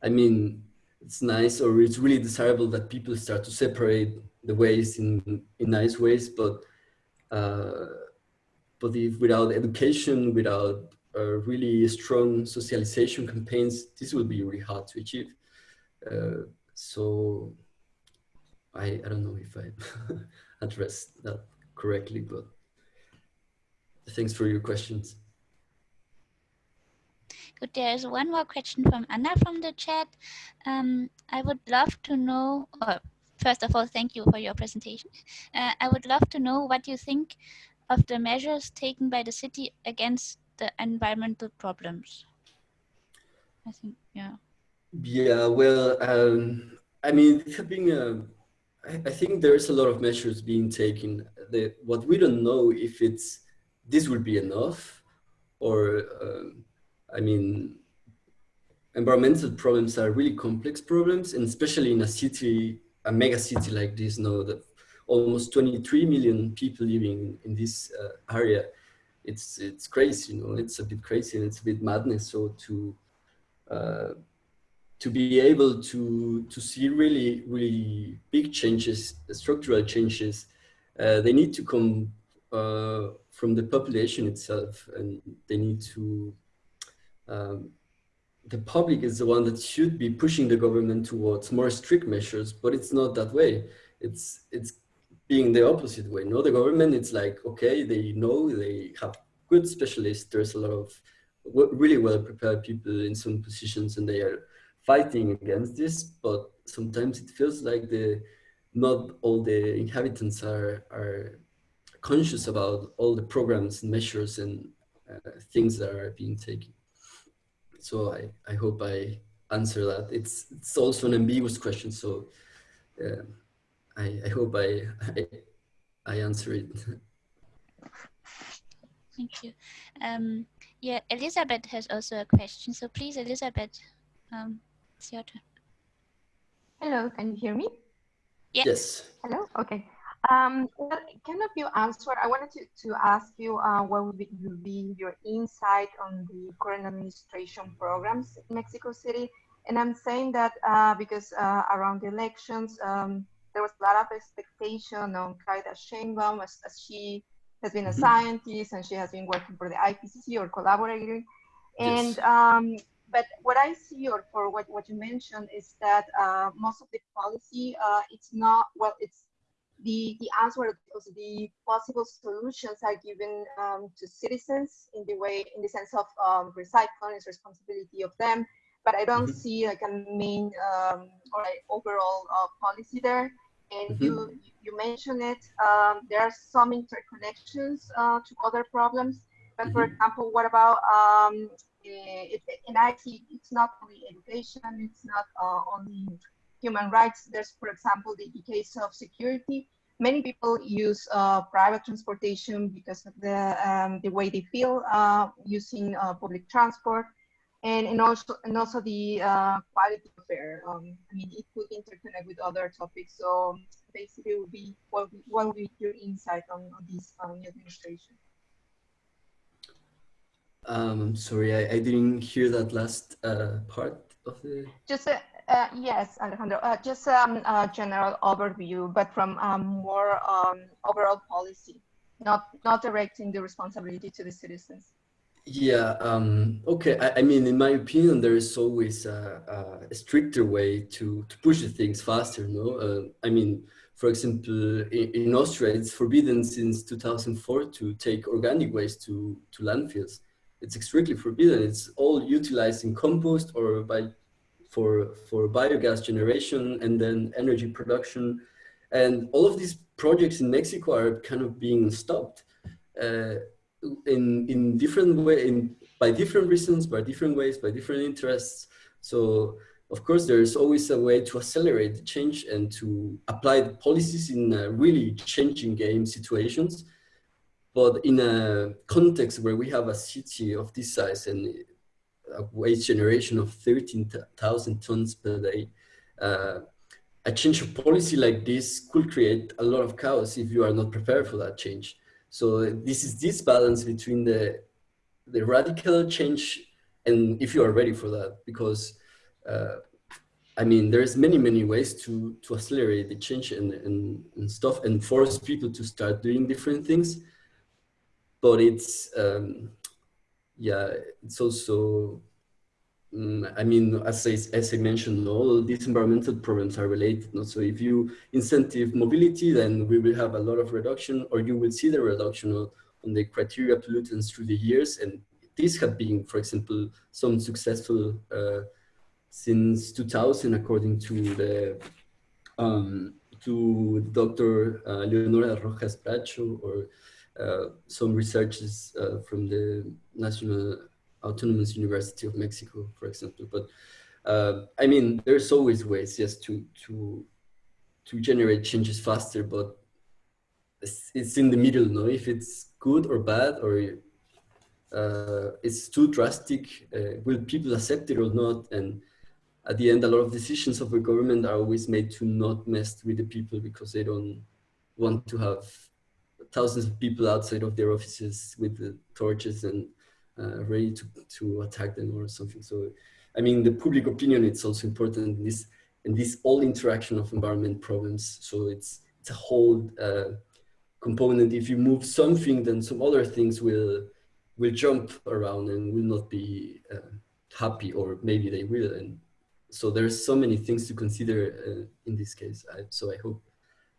I mean, it's nice or it's really desirable that people start to separate the ways in, in nice ways, but uh, but if without education, without uh, really strong socialization campaigns, this will be really hard to achieve. Uh, so I, I don't know if I <laughs> addressed that correctly, but Thanks for your questions. Good. There is one more question from Anna from the chat. Um, I would love to know, or first of all, thank you for your presentation. Uh, I would love to know what you think of the measures taken by the city against the environmental problems. I think, yeah. Yeah, well, um, I mean, being a, I, think there's a lot of measures being taken. The, what we don't know if it's this will be enough or um, I mean, environmental problems are really complex problems and especially in a city, a mega city like this, know that almost 23 million people living in this uh, area, it's it's crazy, you know, it's a bit crazy and it's a bit madness. So to uh, to be able to to see really really big changes, structural changes, uh, they need to come uh, from the population itself and they need to um, the public is the one that should be pushing the government towards more strict measures but it's not that way. It's it's being the opposite way. No the government it's like okay they know they have good specialists. There's a lot of really well prepared people in some positions and they are fighting against this but sometimes it feels like the not all the inhabitants are are conscious about all the programs and measures and uh, things that are being taken. So I, I hope I answer that. It's, it's also an ambiguous question, so uh, I, I hope I, I, I answer it. Thank you. Um, yeah, Elizabeth has also a question. So please, Elizabeth, um, it's your turn. Hello, can you hear me? Yeah. Yes. Hello, okay. Um, well, kind of you answer, I wanted to, to ask you uh, what would be, would be your insight on the current administration programs in Mexico City. And I'm saying that uh, because uh, around the elections, um, there was a lot of expectation on Claudia Sheinbaum as, as she has been a mm-hmm. scientist and she has been working for the IPCC or collaborating. And yes. um, but what I see, or for what, what you mentioned, is that uh, most of the policy, uh, it's not well, it's the, the answer of the possible solutions are given um, to citizens in the way, in the sense of um, recycling is responsibility of them, but I don't mm -hmm. see like a main um, or like overall uh, policy there. And mm -hmm. you you mentioned it. Um, there are some interconnections uh, to other problems, but mm -hmm. for example, what about um, it, and I see it's not only education, it's not uh, only human rights. There's, for example, the, case of security. Many people use uh, private transportation because of the, um, the way they feel uh, using public transport. And, and also and also the uh, quality of air. Um, I mean, it could interconnect with other topics. So basically, would be what, would be your insight on, on this um, administration? Um, sorry, I, I didn't hear that last uh, part of the. Just a, uh, yes, Alejandro, uh, just um, a general overview, but from um, more um, overall policy, not, not directing the responsibility to the citizens. Yeah, um, okay. I, I, mean, in my opinion, there is always a, a stricter way to, to push the things faster, no? Uh, I mean, for example, in, in, Austria, it's forbidden since 2004 to take organic waste to, to landfills. It's strictly forbidden. It's all utilized in compost or by for, for biogas generation and then energy production. And all of these projects in Mexico are kind of being stopped uh, in, in different way, in, by different reasons, by different ways, by different interests. So of course, there's always a way to accelerate the change and to apply the policies in really changing game situations. But in a context where we have a city of this size and a waste generation of 13,000 tons per day. Uh, a change of policy like this could create a lot of chaos if you are not prepared for that change. So this is this balance between the, the radical change and if you are ready for that, because uh, I mean, there's many, many ways to, to accelerate the change and, and, and stuff and force people to start doing different things. But it's, um, yeah, it's also, um, I mean, as I, as I mentioned, all these environmental problems are related. No? So if you incentive mobility, then we will have a lot of reduction or you will see the reduction of, on the criteria pollutants through the years. And these have been, for example, some successful uh, since 2000, according to the um, to Dr. Uh, Leonora Rojas Bracho or some researchers uh, from the National Autonomous University of Mexico, for example. But uh, I mean, there's always ways, yes, to to to generate changes faster, but it's, it's in the middle, no? If it's good or bad, or uh, it's too drastic, uh, will people accept it or not? And at the end, a lot of decisions of the government are always made to not mess with the people because they don't want to have thousands of people outside of their offices with the torches and uh, ready to, to attack them or something. So, I mean, the public opinion, it's also important in this, in this all interaction of environment problems. So it's, it's a whole uh, component. If you move something, then some other things will, will jump around and will not be uh, happy or maybe they will. And so there's so many things to consider uh, in this case. I, so I hope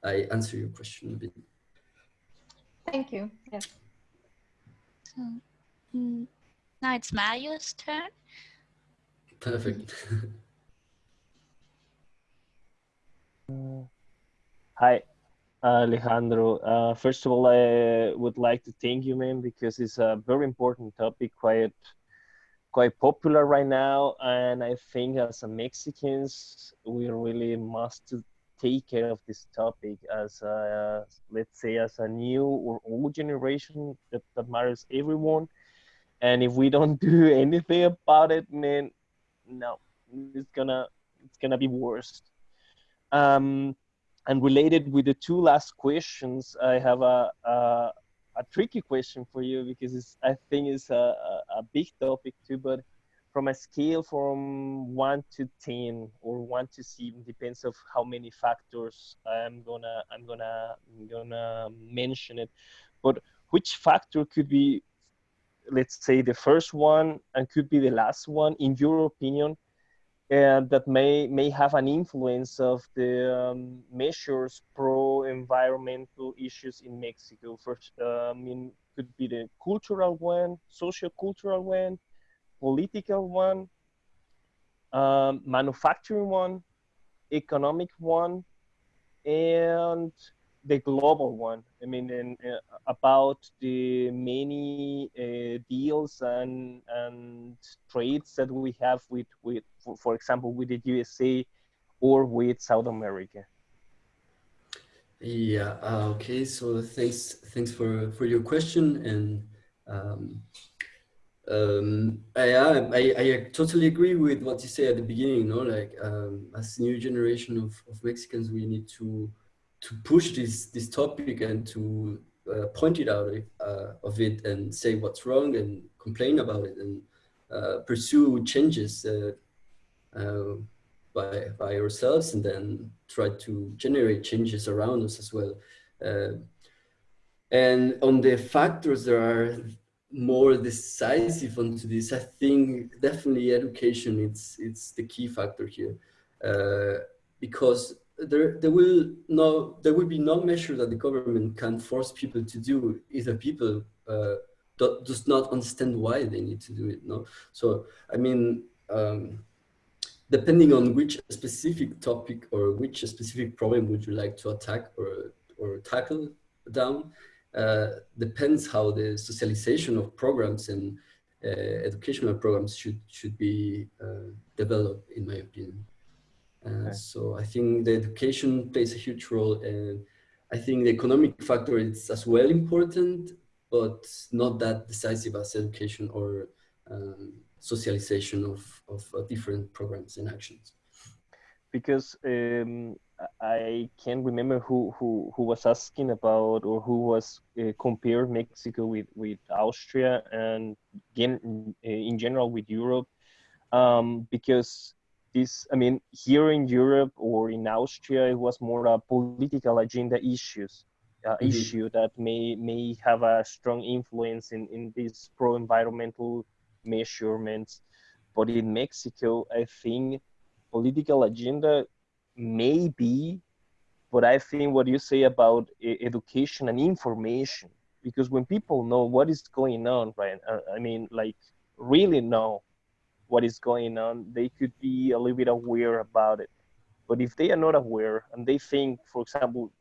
I answer your question a bit. Thank you. Yes. So mm, now it's Mario's turn. Perfect. <laughs> hi, Alejandro. Uh, first of all, I would like to thank you, man, because it's a very important topic, quite quite popular right now, and I think as a Mexicans, we really must take care of this topic as a, let's say as a new or old generation that, that matters everyone. And if we don't do <laughs> anything about it man no it's gonna it's gonna be worse. Um and related with the two last questions i have a a, a tricky question for you because i think it's a, a, a big topic too but from a scale from one to 10 or one to seven depends of how many factors i'm gonna i'm gonna I'm gonna mention it. But which factor could be let's say the first one and could be the last one in your opinion and that may may have an influence of the um, measures pro environmental issues in mexico. First uh, i mean could be the cultural one social cultural one political one, um, manufacturing one, economic one, and the global one. I mean, uh, about the many uh, deals and and trades that we have with with, for, for, example, with the USA or with South America. Yeah. Uh, okay. So thanks. Thanks for for your question and. Um, um, I, I, I totally agree with what you say at the beginning. You know, like um, as new generation of, of Mexicans, we need to to push this this topic and to uh, point it out uh, of it and say what's wrong and complain about it and uh, pursue changes uh, uh, by, by ourselves and then try to generate changes around us as well. Uh, and on the factors that are more decisive onto this, I think definitely education, it's, it's the key factor here. Uh, because there, there will no, there will be no measure that the government can force people to do if the people uh, do, does not understand why they need to do it. No, so I mean, um, depending on which specific topic or which specific problem would you like to attack or or tackle down, depends how the socialization of programs and uh, educational programs should should be uh, developed, in my opinion. Uh, okay. So I think the education plays a huge role, and I think the economic factor is as well important, but not that decisive as education or um, socialization of of uh, different programs and actions. Because um, I can't remember who, who, who was asking about or who was uh, compared Mexico with, with Austria and again, in general with Europe. Um, because this, I mean, here in Europe or in Austria, it was more a political agenda issues. Uh, mm-hmm. issue that may may have a strong influence in, in these pro-environmental measurements. But in Mexico, I think political agenda maybe, but I think what you say about education and information, because when people know what is going on, right? Uh, I mean, like really know what is going on, they could be a little bit aware about it. But if they are not aware and they think, for example,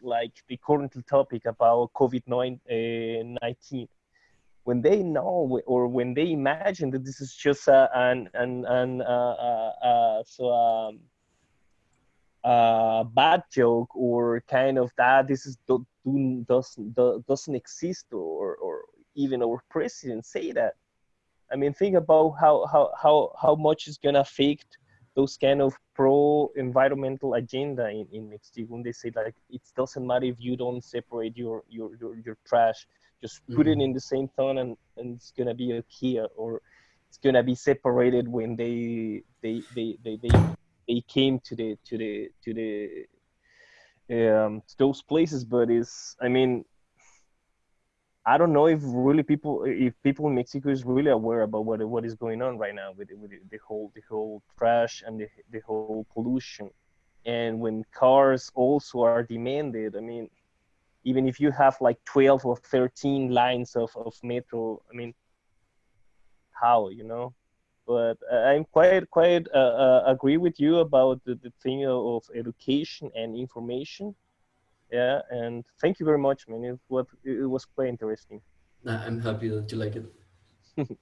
like the current topic about COVID-19, when they know or when they imagine that this is just a, an, an, an uh, uh, uh, so um, uh, bad joke or kind of that this is do, do, doesn't do, doesn't exist or or even our president say that. I mean think about how how how, how much is gonna affect those kind of pro environmental agenda in, in Mexico when they say like it doesn't matter if you don't separate your your your, your trash just put mm-hmm. it in the same ton and, and it's gonna be a okay or it's gonna be separated when they they they they, they they came to the to the to the um, to those places but it's i mean i don't know if really people if people in mexico is really aware about what what is going on right now with, with the whole the whole trash and the, the whole pollution and when cars also are demanded i mean even if you have like 12 or 13 lines of, of metro i mean how you know but I'm quite quite uh, uh, agree with you about the, the thing of education and information. Yeah, and thank you very much, man. It was it was quite interesting. I'm happy that you like it. <laughs>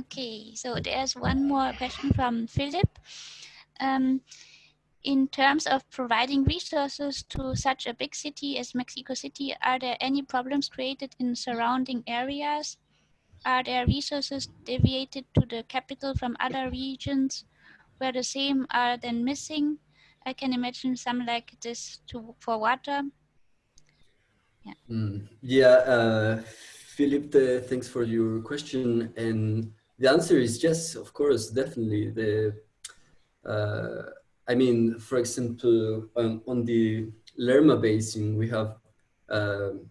okay, so there's one more question from Philip. Um, in terms of providing resources to such a big city as Mexico City, are there any problems created in surrounding areas are there resources deviated to the capital from other regions where the same are then missing? I can imagine some like this to for water. Yeah. Mm, yeah, uh, thanks for your question. And the answer is yes, of course, definitely. The, uh, I mean, for example, um, on the Lerma Basin, we have um,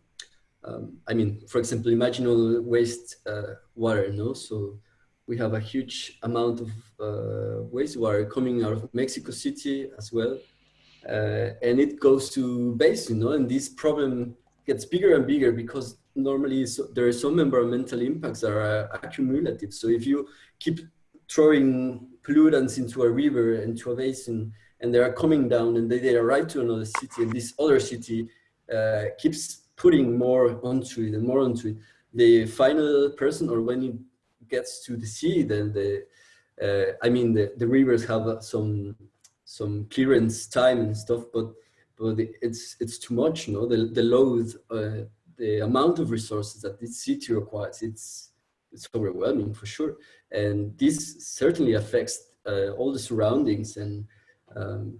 um, I mean, for example, imagine all waste uh, water, no? So we have a huge amount of uh, wastewater coming out of Mexico City as well. Uh, and it goes to basin, you know, and this problem gets bigger and bigger because normally so, there are some environmental impacts that are accumulative. So if you keep throwing pollutants into a river, into a basin, and they are coming down and they, they arrive to another city and this other city uh, keeps putting more onto it and more onto it, the final person or when it gets to the sea, then the, uh, I mean, the, the rivers have some some clearance time and stuff, but but it's it's too much, you know, the, the load, uh, the amount of resources that this city requires, it's it's overwhelming for sure. And this certainly affects uh, all the surroundings and um,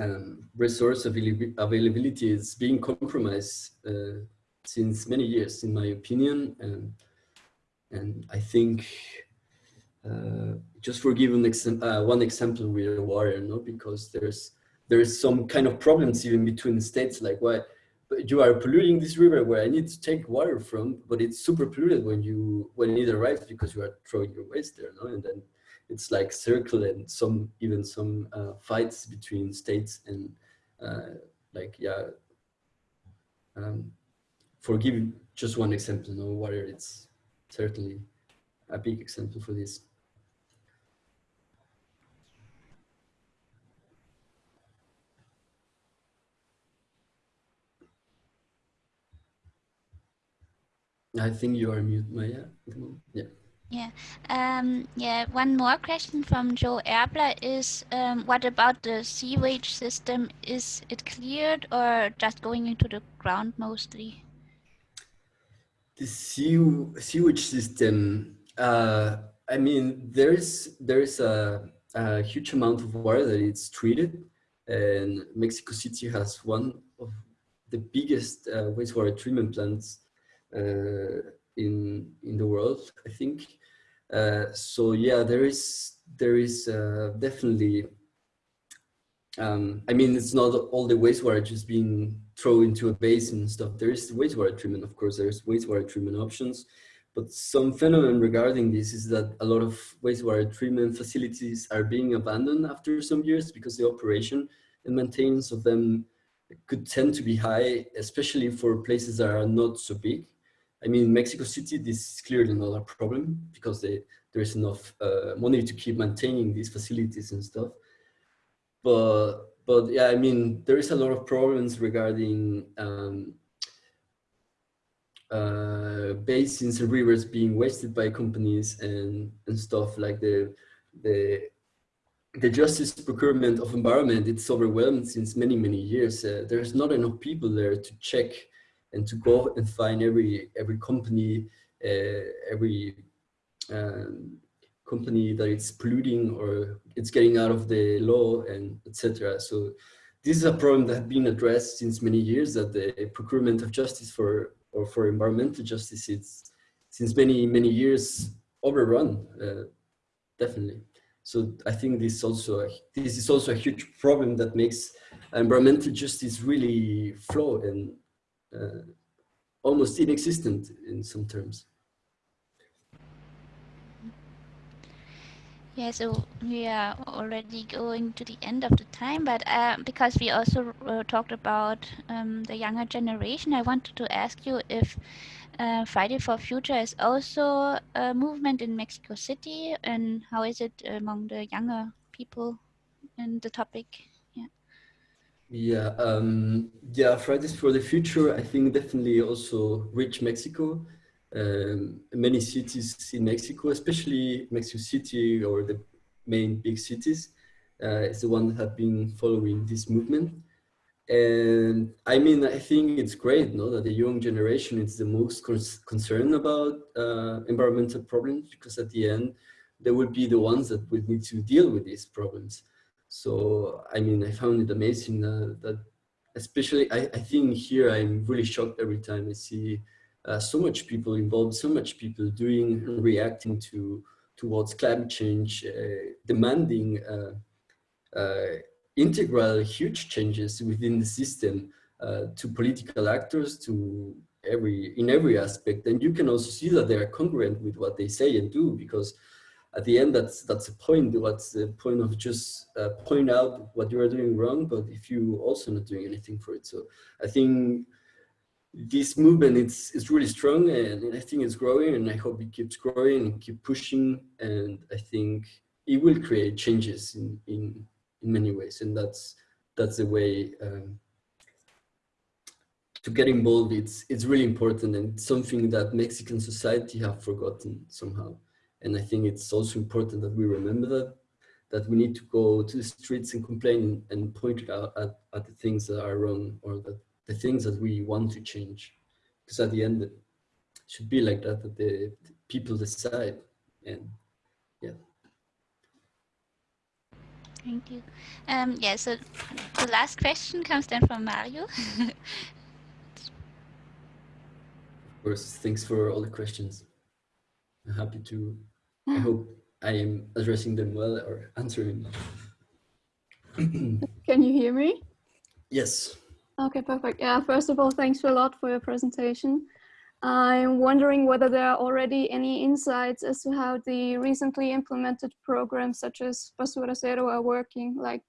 um, resource availability is being compromised uh, since many years, in my opinion. And, and I think uh, just for giving exam uh, one example with water, no, because there's there is some kind of problems even between states, like why you are polluting this river where I need to take water from, but it's super polluted when you when it arrives because you are throwing your waste there, no? and then it's like circle and some even some uh, fights between states and uh, like yeah. Um, for giving just one example, no water, it's certainly a big example for this. I think you are mute, Maya. Yeah. Yeah. Um, yeah. One more question from Joe Erbler is, um, what about the sewage system? Is it cleared or just going into the ground mostly? The sew sewage system. Uh, I mean, there is there is a, a huge amount of water that it's treated, and Mexico City has one of the biggest uh, wastewater treatment plants in in the world, I think. Uh, so yeah, there is there is uh, definitely. Um, I mean, it's not all the wastewater just being thrown into a basin and stuff. There is wastewater treatment, of course. There's wastewater treatment options, but some phenomenon regarding this is that a lot of wastewater treatment facilities are being abandoned after some years because the operation and maintenance of them could tend to be high, especially for places that are not so big. I mean, Mexico City, this is clearly not a problem because they, there is enough uh, money to keep maintaining these facilities and stuff. But, but yeah, I mean, there is a lot of problems regarding um, uh, basins and rivers being wasted by companies and, and stuff like the, the, the justice procurement of environment, it's overwhelmed since many, many years. Uh, there's not enough people there to check and to go and find every every company, uh, every um, company that it's polluting or it's getting out of the law and etc. So this is a problem that has been addressed since many years that the procurement of justice for or for environmental justice it's since many many years overrun uh, definitely so i think this also a, this is also a huge problem that makes environmental justice really flawed and almost inexistent in some terms. Yeah, so we are already going to the end of the time, but uh, because we also uh, talked about um, the younger generation, I wanted to ask you if uh, Friday for Future is also a movement in Mexico City, and how is it among the younger people in the topic? Yeah, um, yeah, Fridays for the Future, I think definitely also reach Mexico. Um, many cities in Mexico, especially Mexico City or the main big cities, uh, is the one that have been following this movement. And I mean, I think it's great, no, that the young generation is the most concerned about uh, environmental problems because at the end, they will be the ones that will need to deal with these problems. So, I mean, I found it amazing that especially, I, I think here I'm really shocked every time I see uh, so much people involved, so much people doing and reacting to towards climate change, uh, demanding uh, uh, integral huge changes within the system uh, to political actors, to every in every aspect. And you can also see that they are congruent with what they say and do because at the end, that's that's the point. What's the point of just uh, point out what you are doing wrong, but if you also not doing anything for it. So I think this movement is is really strong, and, and I think it's growing, and I hope it keeps growing and keep pushing. And I think it will create changes in in in many ways, and that's that's the way. Um, to get involved, it's it's really important and something that Mexican society have forgotten somehow. And I think it's also important that we remember that, that we need to go to the streets and complain and point it out at, at the things that are wrong or that the things that we want to change. Because at the end, it should be like that, that the, the people decide. And yeah. Thank you. Um, yeah, so the last question comes then from Mario. Of course, thanks for all the questions. I'm happy to, I hope I am addressing them well or answering. Can you hear me? yes. Okay, perfect. Yeah, first of all, thanks a lot for your presentation. I'm wondering whether there are already any insights as to how the recently implemented programs such as Basura Zero are working. Like,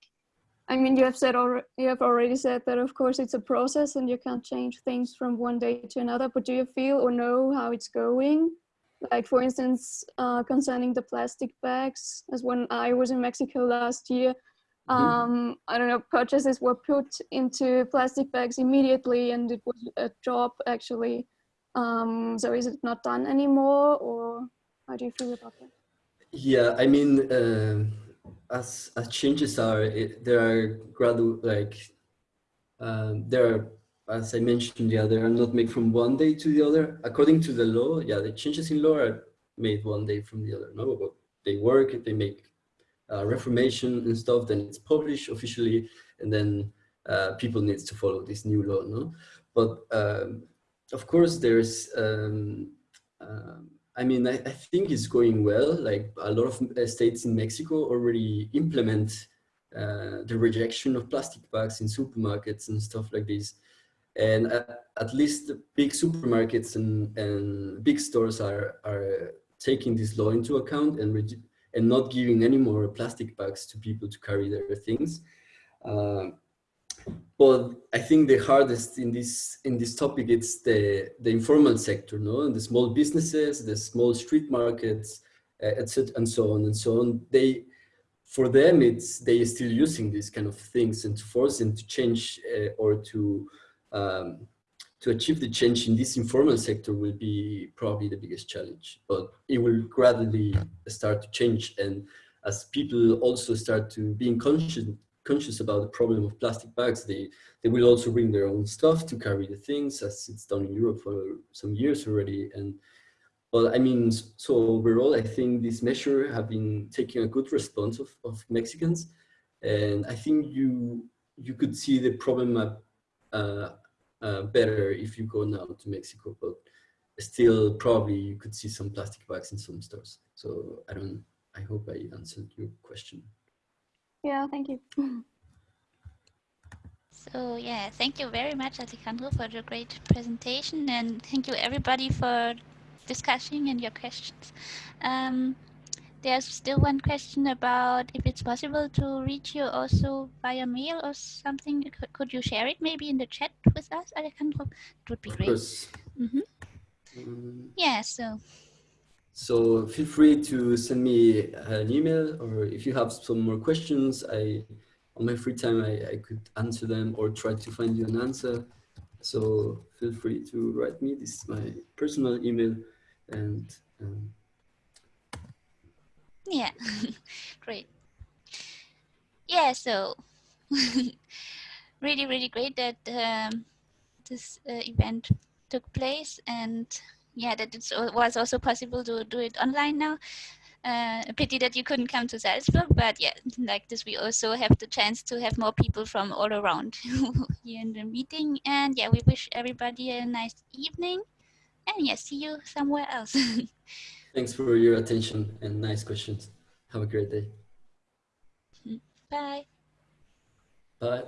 I mean, you have said you have already said that of course it's a process and you can't change things from one day to another, but do you feel or know how it's going? Like for instance, uh, concerning the plastic bags, as when I was in Mexico last year, um, I don't know, purchases were put into plastic bags immediately and it was a job actually. Um, so is it not done anymore or how do you feel about that? Yeah, I mean, uh, as, as changes are, it, there are gradual, like, um, there are, as I mentioned, yeah, they are not made from one day to the other. According to the law, yeah, the changes in law are made one day from the other. No, but they work, they make uh, reformation and stuff, then it's published officially, and then uh, people needs to follow this new law, no? But um, of course, there's, um, um I mean, I, I, think it's going well. Like a lot of uh, states in Mexico already implement uh, the rejection of plastic bags in supermarkets and stuff like this. And at, at least the big supermarkets and, and big stores are, are taking this law into account and and not giving any more plastic bags to people to carry their things. Uh, but I think the hardest in this in this topic it's the the informal sector, no, and the small businesses, the small street markets, etc., and so on and so on. They, for them, it's they are still using these kind of things, and to force them to change uh, or to um, to achieve the change in this informal sector will be probably the biggest challenge, but it will gradually start to change. And as people also start to being conscious, conscious about the problem of plastic bags, they, they will also bring their own stuff to carry the things as it's done in Europe for some years already. And well, I mean, so overall, I think this measure have been taking a good response of, of Mexicans. And I think you, you could see the problem better if you go now to Mexico, but still probably you could see some plastic bags in some stores. So I don't, I hope I answered your question. Yeah, thank you. <laughs> So yeah, thank you very much, Alejandro, for the great presentation, and thank you everybody for discussing and your questions. Um, there's still one question about if it's possible to reach you also via mail or something. Could you share it maybe in the chat with us, Alejandro? It would be of great. Course. Mm -hmm. um, yeah, so. So feel free to send me an email or if you have some more questions, I on my free time, I, I could answer them or try to find you an answer. So feel free to write me. This is my personal email and um, yeah, <laughs> great. Yeah, so <laughs> really, really great that um, this uh, event took place and yeah, that it was also possible to do it online now. Uh, a pity that you couldn't come to Salzburg, but yeah, like this, we also have the chance to have more people from all around <laughs> here in the meeting. And yeah, we wish everybody a nice evening. And yeah, see you somewhere else. Thanks for your attention and nice questions. Have a great day. Bye. Bye.